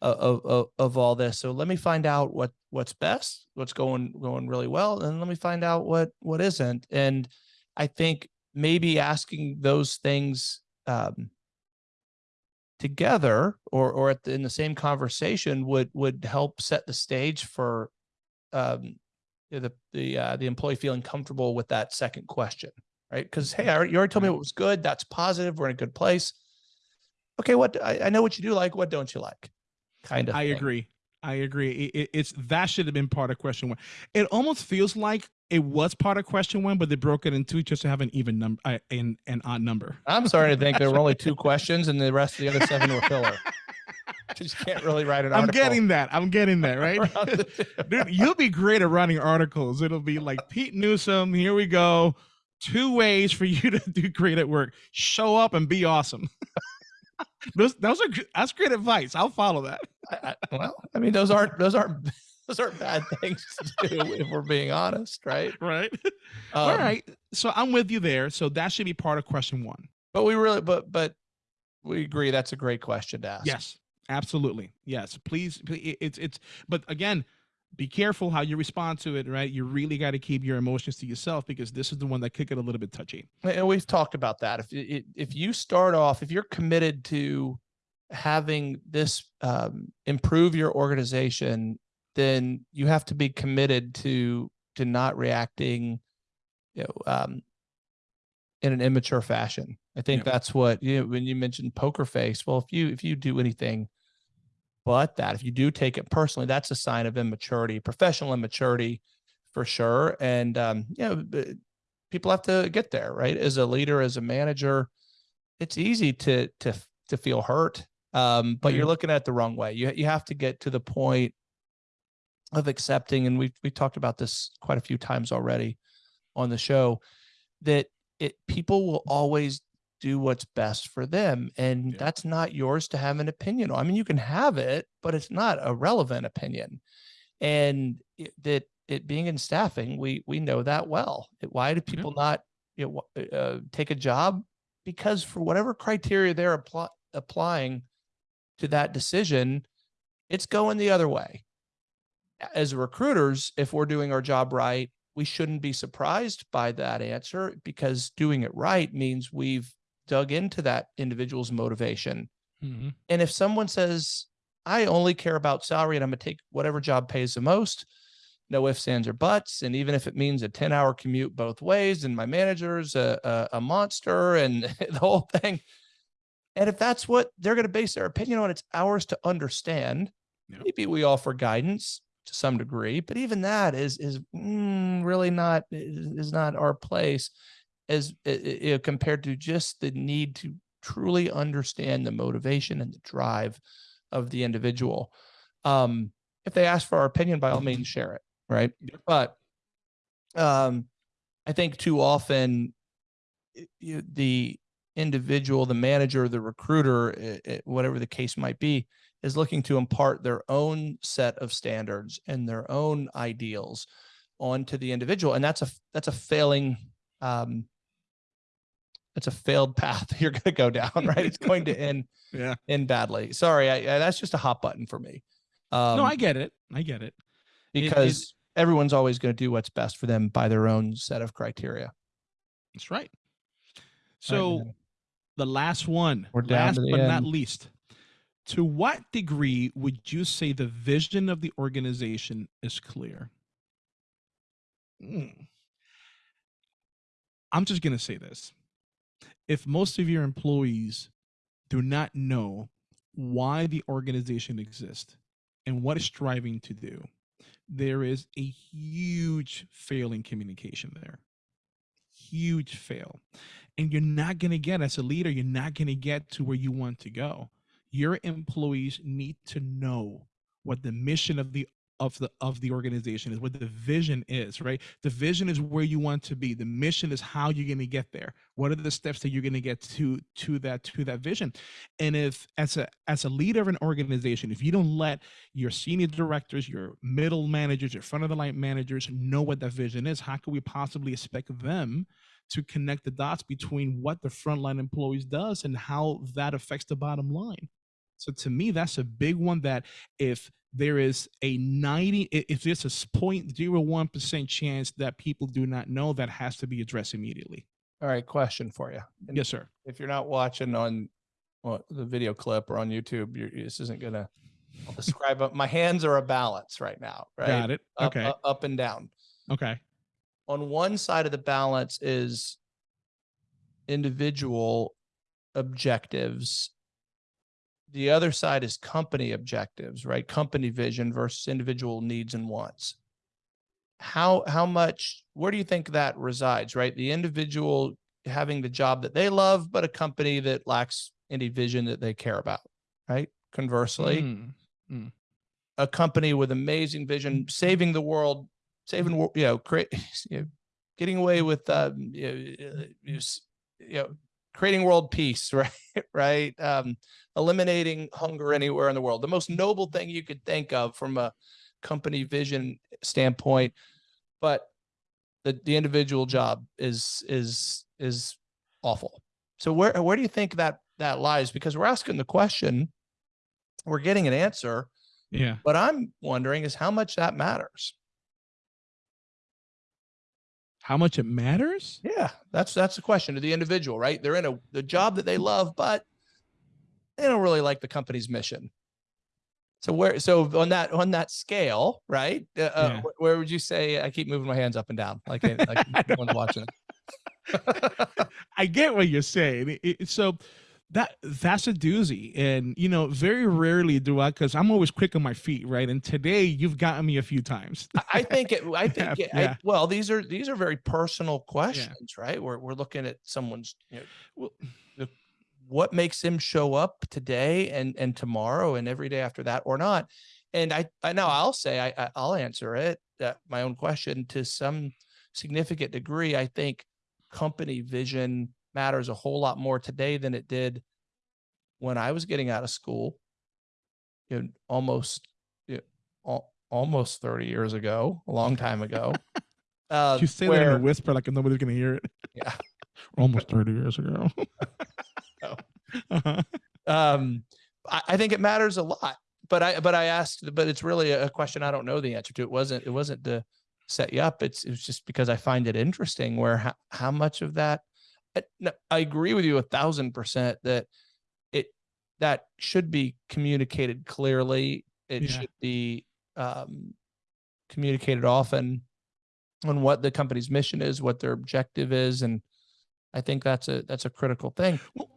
of of, of, all this. So let me find out what what's best, what's going going really well, and let me find out what what isn't. And I think maybe asking those things um, together or or the, in the same conversation would would help set the stage for um, the the uh, the employee feeling comfortable with that second question, right? Because hey, I already, you already told me what was good. That's positive. We're in a good place. Okay, what I, I know what you do like. What don't you like? Kind of. I thing. agree. I agree. It, it- it's that should have been part of question one. It almost feels like it was part of question one, but they broke it in two just to have an even number, uh, an an odd number. I'm starting to think there were only two <laughs> questions, and the rest of the other seven were filler. <laughs> Just can't really write an I'm article. getting that. I'm getting that. Right, <laughs> around the two. dude. You'll be great at writing articles. It'll be like Pete Newsome. Here we go. Two ways for <laughs> you to do great at work. Show up and be awesome. <laughs> those, those are that's great advice. I'll follow that. I, I, well, I mean, those aren't those aren't <laughs> those aren't bad things to do if we're being honest, right? Right. All Um, right. So I'm with you there. So that should be part of question one. but we really, but but we agree that's a great question to ask. Yes, absolutely. Yes, please. please it's it's. But again, be careful how you respond to it. Right, you really got to keep your emotions to yourself because this is the one that could get a little bit touchy. and we've talked about that. If if you start off, if you're committed to having this um, improve your organization, then you have to be committed to to not reacting, you know, um, in an immature fashion. I think Yep. that's what you know, when you mentioned poker face. Well, if you if you do anything but that, if you do take it personally, that's a sign of immaturity, professional immaturity, for sure. And um, you know, people have to get there, right? As a leader, as a manager, it's easy to to to feel hurt, um, but you're Mhm. looking at it the wrong way. You you have to get to the point of accepting, and we've we talked about this quite a few times already on the show, that it people will always do what's best for them, and Yeah. that's not yours to have an opinion on. I mean, you can have it, but it's not a relevant opinion, and it, that it being in staffing, we we know that well. It- Why do people not you know, uh, take a job? Because for whatever criteria they're apply, applying to that decision, it's going the other way. As recruiters, if we're doing our job right, we shouldn't be surprised by that answer because doing it right means we've dug into that individual's motivation. Mhm. And if someone says, I only care about salary and I'm going to take whatever job pays the most, no ifs, ands, or buts. And even if it means a 10 hour commute both ways and my manager's a, a, a monster and <laughs> the whole thing. And if that's what they're going to base their opinion on, it's ours to understand. Yep. Maybe we offer guidance to some degree, but even that is is mm, really not is not our place as uh, uh, compared to just the need to truly understand the motivation and the drive of the individual. Um, if they ask for our opinion, by all means, share it, right? But um, I think too often you, the individual, the manager, the recruiter, i- i- whatever the case might be, is looking to impart their own set of standards and their own ideals onto the individual, and that's a that's a failing. Um, it's a failed path <laughs> you're going to go down, right? It's going to end <laughs> Yeah. end badly. Sorry, I, I, that's just a hot button for me. Um, no, I get it. I get it. it- because everyone's always going to do what's best for them by their own set of criteria. That's right. Right, So man. the last one, We're last but not least, to what degree would you say the vision of the organization is clear? Hmm. I'm just going to say this. If most of your employees do not know why the organization exists and what it's striving to do, there is a huge fail in communication there. Huge fail. and you're not going to get as a leader you're not going to get to where you want to go your employees need to know what the mission of the of the of the organization is what the vision is right? The vision is where you want to be. The mission is how you're going to get there. What are the steps that you're going to get to to that to that vision? And if as a as a leader of an organization if you don't let your senior directors your middle managers your front of the line managers know what that vision is how can we possibly expect them to connect the dots between what the frontline employees does and how that affects the bottom line so to me that's a big one that if there is a 90 if there's a 0.01% chance that people do not know that has to be addressed immediately All right, question for you. And yes sir If you're not watching on well, the video clip or on YouTube, you're, this isn't gonna I'll describe it. My hands are a balance right now, right? got it okay up, up and down. okay On one side of the balance is individual objectives. The other side is company objectives, right? Company vision versus individual needs and wants. How how much where do you think that resides, right? The individual having the job that they love, but a company that lacks any vision that they care about, right? Conversely, Mm, a company with amazing vision, saving the world, saving, you know, create, <laughs> you know, getting away with, um, you know, uh, you know, creating world peace, <laughs> right? right. Um, eliminating hunger anywhere in the world. The most noble thing you could think of from a company vision standpoint, but the, the individual job is, is, is awful. So where, where do you think that, that lies? Because we're asking the question, we're getting an answer. yeah What I'm wondering is how much that matters. How much it matters Yeah, that's that's the question to the individual, right? They're in a the job that they love, but they don't really like the company's mission. So where so on that on that scale, right? Uh, uh, Yeah. wh- where would you say I keep moving my hands up and down like like <laughs> one's watching? <laughs> I get what you're saying. It- it- so that that's a doozy, and you know, very rarely do I, because I'm always quick on my feet, right? And today you've gotten me a few times. I- think it. I think it, I- <laughs> well, these are these are very personal questions, right? We're we're looking at someone's you know, what makes him show up today and and tomorrow and every day after that or not and i i know i'll say i i'll answer it uh, my own question to some significant degree i think company vision matters a whole lot more today than it did when i was getting out of school you know, almost you know, al- almost 30 years ago a long time ago <laughs> uh you say that in a whisper like nobody's gonna hear it. Yeah. <laughs> almost 30 years ago. No. <laughs> Uh-huh. um I, I think it matters a lot but i but i asked but it's really a question i don't know the answer to it wasn't it wasn't to set you up it's it was just because i find it interesting where how, how much of that I, agree with you a thousand percent that it that should be communicated clearly it Yeah. should be um communicated often on what the company's mission is what their objective is and i think that's a that's a critical thing Well,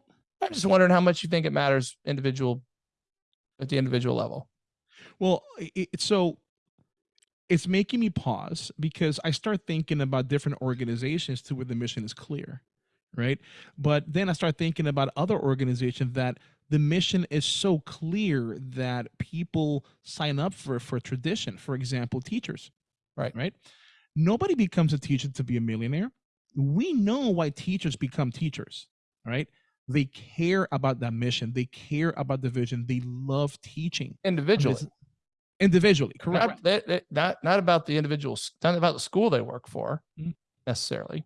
I'm just wondering how much you think it matters individual at the individual level. Well, i- i- so it's making me pause because I start thinking about different organizations to where the mission is clear, right? But then I start thinking about other organizations that the mission is so clear that people sign up for for tradition. For example, teachers, Right. Right. Nobody becomes a teacher to be a millionaire. We know why teachers become teachers, right? They care about that mission. They care about the vision. They love teaching Individually, individually correct not, that, that- not not about the individuals, not about the school they work for Mm. necessarily.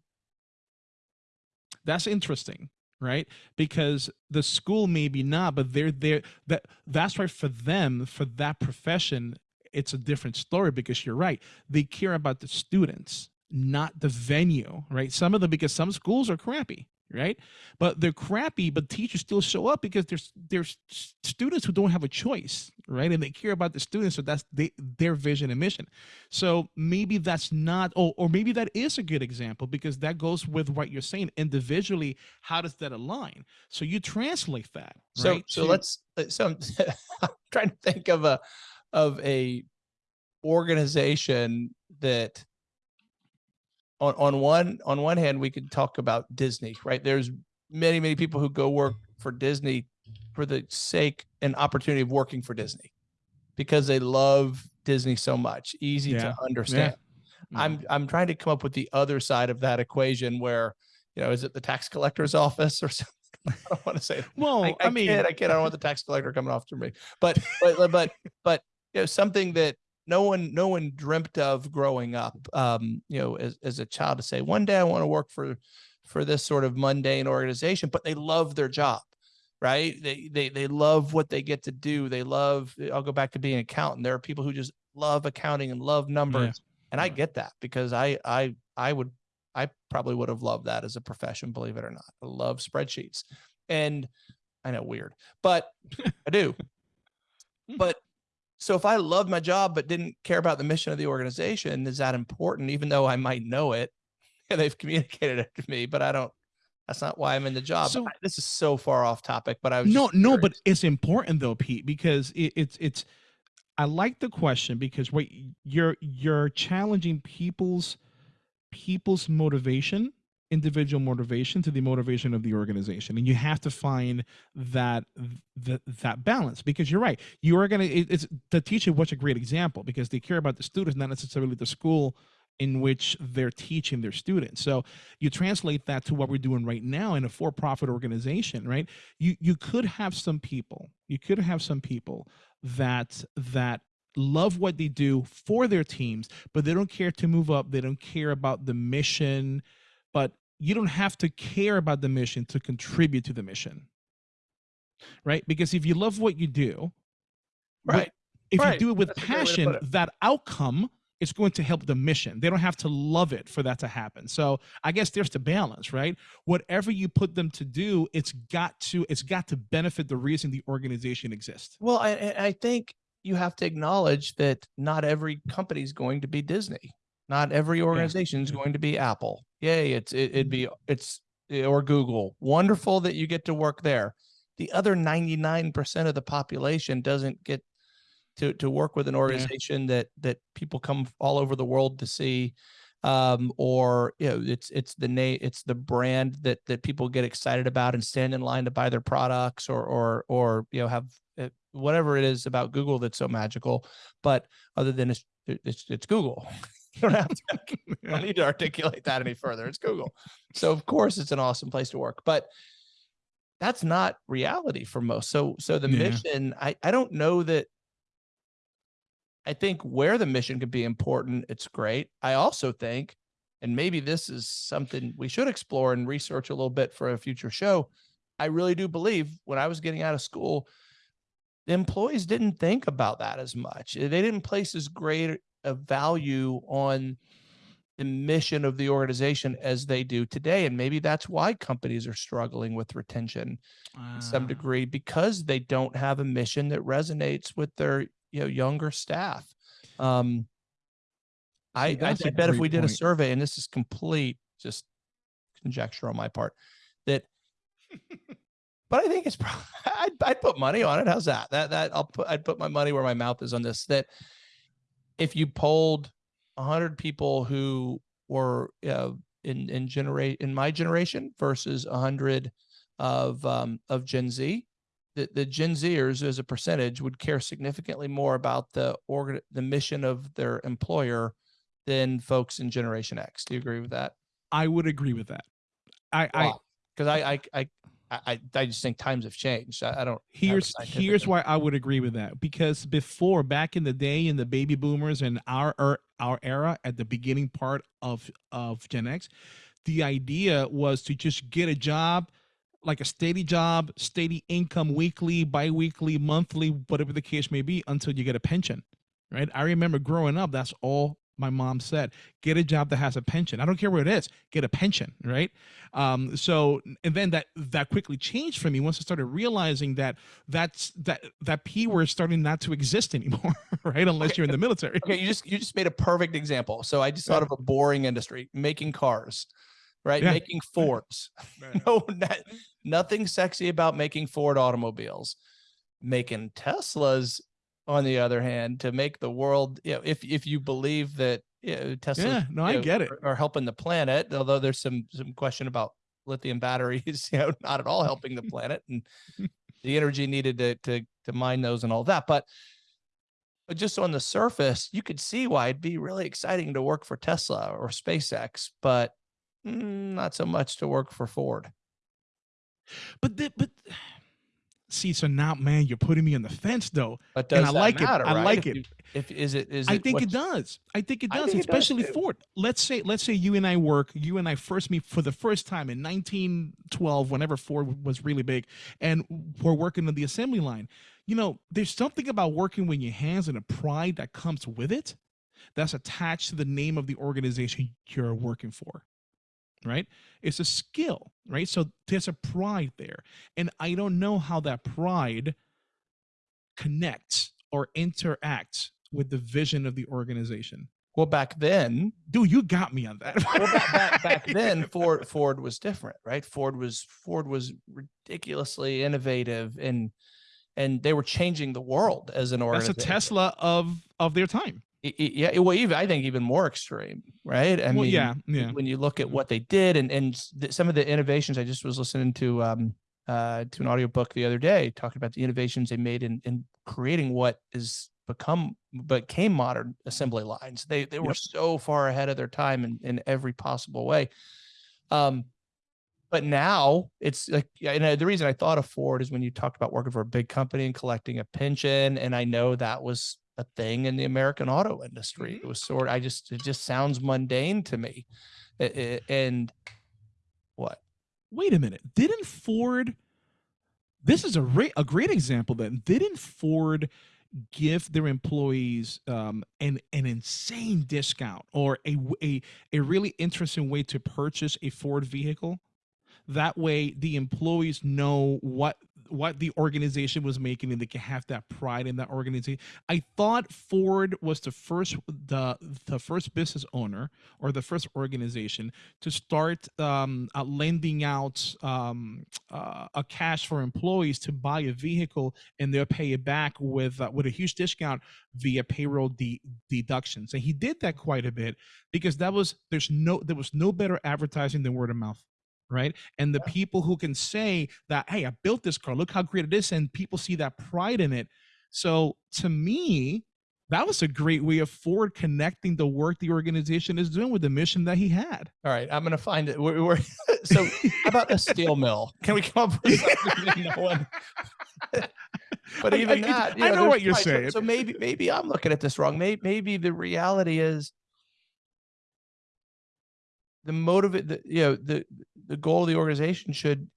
That's interesting right? Because the school maybe not but they're there that that's right for them for that profession it's a different story because you're right. They care about the students not the venue right? Some of them because some schools are crappy right? But they're crappy but teachers still show up because there's there's students who don't have a choice right? And they care about the students so that's they, their vision and mission. So maybe that's not or, or maybe that is a good example because that goes with what you're saying individually how does that align? So you translate that So right so to- let's uh, so I'm, <laughs> I'm trying to think of a of a organization that on on one on one hand we could talk about Disney, right? There's many many people who go work for Disney for the sake and opportunity of working for Disney because they love Disney so much, easy Yeah. to understand. Mm. I'm I'm trying to come up with the other side of that equation where, you know, is it the tax collector's office or <laughs> something? I don't want to say well, I, I, I, mean, kid, I kid. I don't want the tax collector coming after me. But but but but you know something that no one no one dreamt of growing up. Um, you know, as as a child to say one day I want to work for for this sort of mundane organization, but they love their job, right? They they they love what they get to do. They love. I'll go back to being an accountant. There are people who just love accounting and love numbers, and I get that because I I I would I probably would have loved that as a profession, believe it or not. I love spreadsheets. And I know weird, but I do. <laughs> But so if I love my job but didn't care about the mission of the organization, is that important? Even though I might know it, <laughs> and they've communicated it to me, but I don't. That's not why I'm in the job. So- this is so far off topic, but I was no, just no, but it's important though, Pete, because it, it's it's. I like the question because what you're you're challenging people's people's motivation, individual motivation to the motivation of the organization, and you have to find that that that balance because you're right. You are gonna. It's the teacher. What's a great example because they care about the students, not necessarily the school in which they're teaching their students. So you translate that to what we're doing right now in a for-profit organization, right? You you could have some people, you could have some people that that love what they do for their teams, but they don't care to move up, they don't care about the mission, but you don't have to care about the mission to contribute to the mission. Right? Because if you love what you do, right. if Right. you do it with That's a great way to passion, it. that outcome is going to help the mission. They don't have to love it for that to happen. So I guess there's the balance, right? Whatever you put them to do, it's got to it's got to benefit the reason the organization exists. Well, I, I I think you have to acknowledge that not every company is going to be Disney. Not every organization is yeah. Mm-hmm. going to be Apple. Yay, it's it, it'd be it's eh, or Google. Wonderful that you get to work there. The other 99% of the population doesn't get to to work with an organization that that people come all over the world to see um or you know it's it's the name it's the brand that that people get excited about and stand in line to buy their products or or or you know have uh, whatever it is about Google that's so magical but other than it's it's, it's Google <laughs> you <laughs> don't have to <laughs> I don't need to articulate that any further it's Google so of course it's an awesome place to work but that's not reality for most so so the Yeah. mission I I don't know that I think where the mission could be important, it's great. I also think, and maybe this is something we should explore and research a little bit for a future show. I really do believe when I was getting out of school, the employees didn't think about that as much. They didn't place as great a value on the mission of the organization as they do today. And maybe that's why companies are struggling with retention to some degree because they don't have a mission that resonates with their you know younger staff. Um, I, I, bet if we did a survey, and this is complete just conjecture on my part, that. <laughs> but I think it's probably <laughs> I'd, I'd put money on it. How's that? That that I'll put I'd put my money where my mouth is on this. That if you polled a hundred people who were uh, in in generate in my generation versus a hundred of um, of Gen Z, the, the Gen Zers as a percentage would care significantly more about the organ the mission of their employer than folks in Generation X. Do you agree with that? I would agree with that. I, I Because I, I I I I just think times have changed. I, I don't. here's here's why I would agree with that because before back in the day in the baby boomers and our er, our era at the beginning part of of Gen X, the idea was to just get a job like a steady job, steady income weekly, bi-weekly, monthly, whatever the case may be until you get a pension. Right? I remember growing up that's all my mom said get a job that has a pension i don't care what it is get a pension right um so and then that that quickly changed for me once i started realizing that that's that that p word is starting not to exist anymore <laughs> right unless you're in the military Okay, you just you just made a perfect example. So I just thought of a boring industry, making cars, right? Yeah. Making Fords. <laughs> <laughs> no, not, nothing sexy about making Ford automobiles. Making Teslas, on the other hand, to make the world, you know, if if you believe that yeah, Tesla. Yeah, no, I get it. Are, are helping the planet, although there's some some question about lithium batteries, <laughs> you know, not at all helping the planet and <laughs> the energy needed to to to mine those and all that. But but just on the surface, you could see why it'd be really exciting to work for Tesla or SpaceX, but mm, not so much to work for Ford. But the, but see, so now, man, you're putting me on the fence though, But and does I that like matter, it. I like If it. you- If is it is I it think it does. I think it does, think it does especially. Ford. Let's say, let's say you and I work. You and I first meet for the first time in 1912, whenever Ford was really big, and we're working on the assembly line. You know, there's something about working with your hands and a pride that comes with it, that's attached to the name of the organization you're working for. Right? It's a skill, right? So there's a pride there, and I don't know how that pride connects or interacts with the vision of the organization. Well, back then, Dude, you got me on that. well, back, back, <laughs> back then, Ford Ford was different, right? Ford was Ford was ridiculously innovative and and they were changing the world as an organization. That's a. Tesla of of their time. Yeah, well, even I think even more extreme, right? I well, mean, yeah, yeah. when you look at what they did and and some of the innovations, I just was listening to um uh to an audiobook the other day talking about the innovations they made in in creating what is become became modern assembly lines. They they were Yep. so far ahead of their time in in every possible way. Um but now it's like yeah, and uh, the reason I thought of Ford is when you talked about working for a big company and collecting a pension, and I know that was a thing in the American auto industry. Mhm. It was sort. I just it just sounds mundane to me, A- a- and what? Wait a minute. Didn't Ford This is a a great example then. Didn't Ford give their employees um, an an insane discount or a, a a really interesting way to purchase a Ford vehicle? That way the employees know what what the organization was making and they can have that pride in that organization. I thought Ford was the first the the first business owner or the first organization to start um, uh, lending out um, uh, a cash for employees to buy a vehicle and they'll pay it back with uh, with a huge discount via payroll de- deductions. And he did that quite a bit because that was there's no there was no better advertising than word of mouth right and the people who can say that hey i built this car look how great it is and people see that pride in it so to me that was a great way of ford connecting the work the organization is doing with the mission that he had All right, I'm gonna find it. We're, we're <laughs> so how about a steel mill? Can we come up with <laughs> something no one? <laughs> but even I- that, you I know there's what you're probably- so- saying. So maybe maybe I'm looking at this wrong. Maybe maybe the reality is the motivate the you know the the goal of the organization should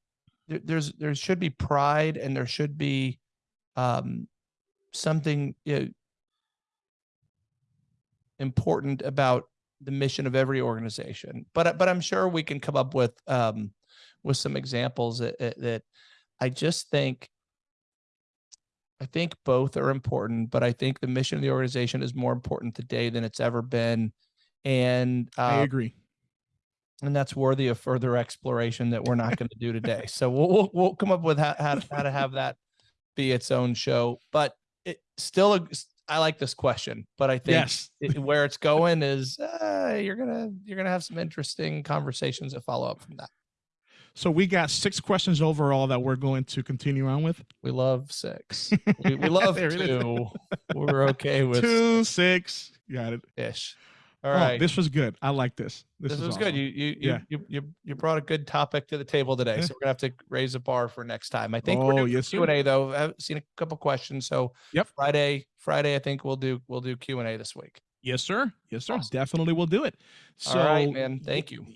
there, there's there should be pride and there should be um something you know, important about the mission of every organization. But I- but i'm sure we can come up with um with some examples that that- i just think i think both are important but i think the mission of the organization is more important today than it's ever been. And i uh, agree and that's worthy of further exploration that we're not going to do today. So we'll, we'll we'll come up with how how to, how to have that be its own show. But it still, a- I like this question. But I think yes it, where it's going is uh, you're gonna you're gonna have some interesting conversations that follow up from that. so we got six questions overall that we're going to continue on with We love six. <laughs> We, we love two. We're okay with two six got it ish. All oh, this was good i like this this, this was good. awesome. You you, you Yeah. you you you brought a good topic to the table today, so we're gonna have to raise a bar for next time. I think we're Oh, doing yes, Q and A though. I've seen a couple questions, so Yep. Friday Friday I think we'll do we'll do Q and A this week. yes sir yes sir Awesome. definitely will do it so All right, man. Thank you.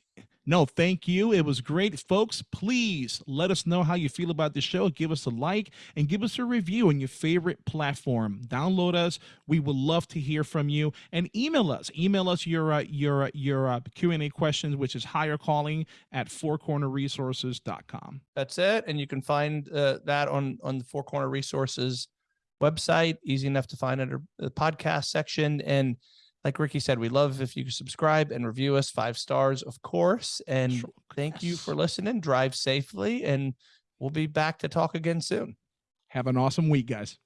No, thank you. It was great, folks. Please let us know how you feel about the show. Give us a like and give us a review on your favorite platform. Download us. We would love to hear from you and email us. Email us your uh, your uh, your uh, Q and A questions, which is Hire Calling at fourcornerresources.com. That's it, and you can find uh, that on on the Four Corner Resources website. Easy enough to find under the podcast section. And like Ricky said, we love if you subscribe and review us five stars, of course. And Sure. thank you for listening. Drive safely, and we'll be back to talk again soon. Have an awesome week, guys.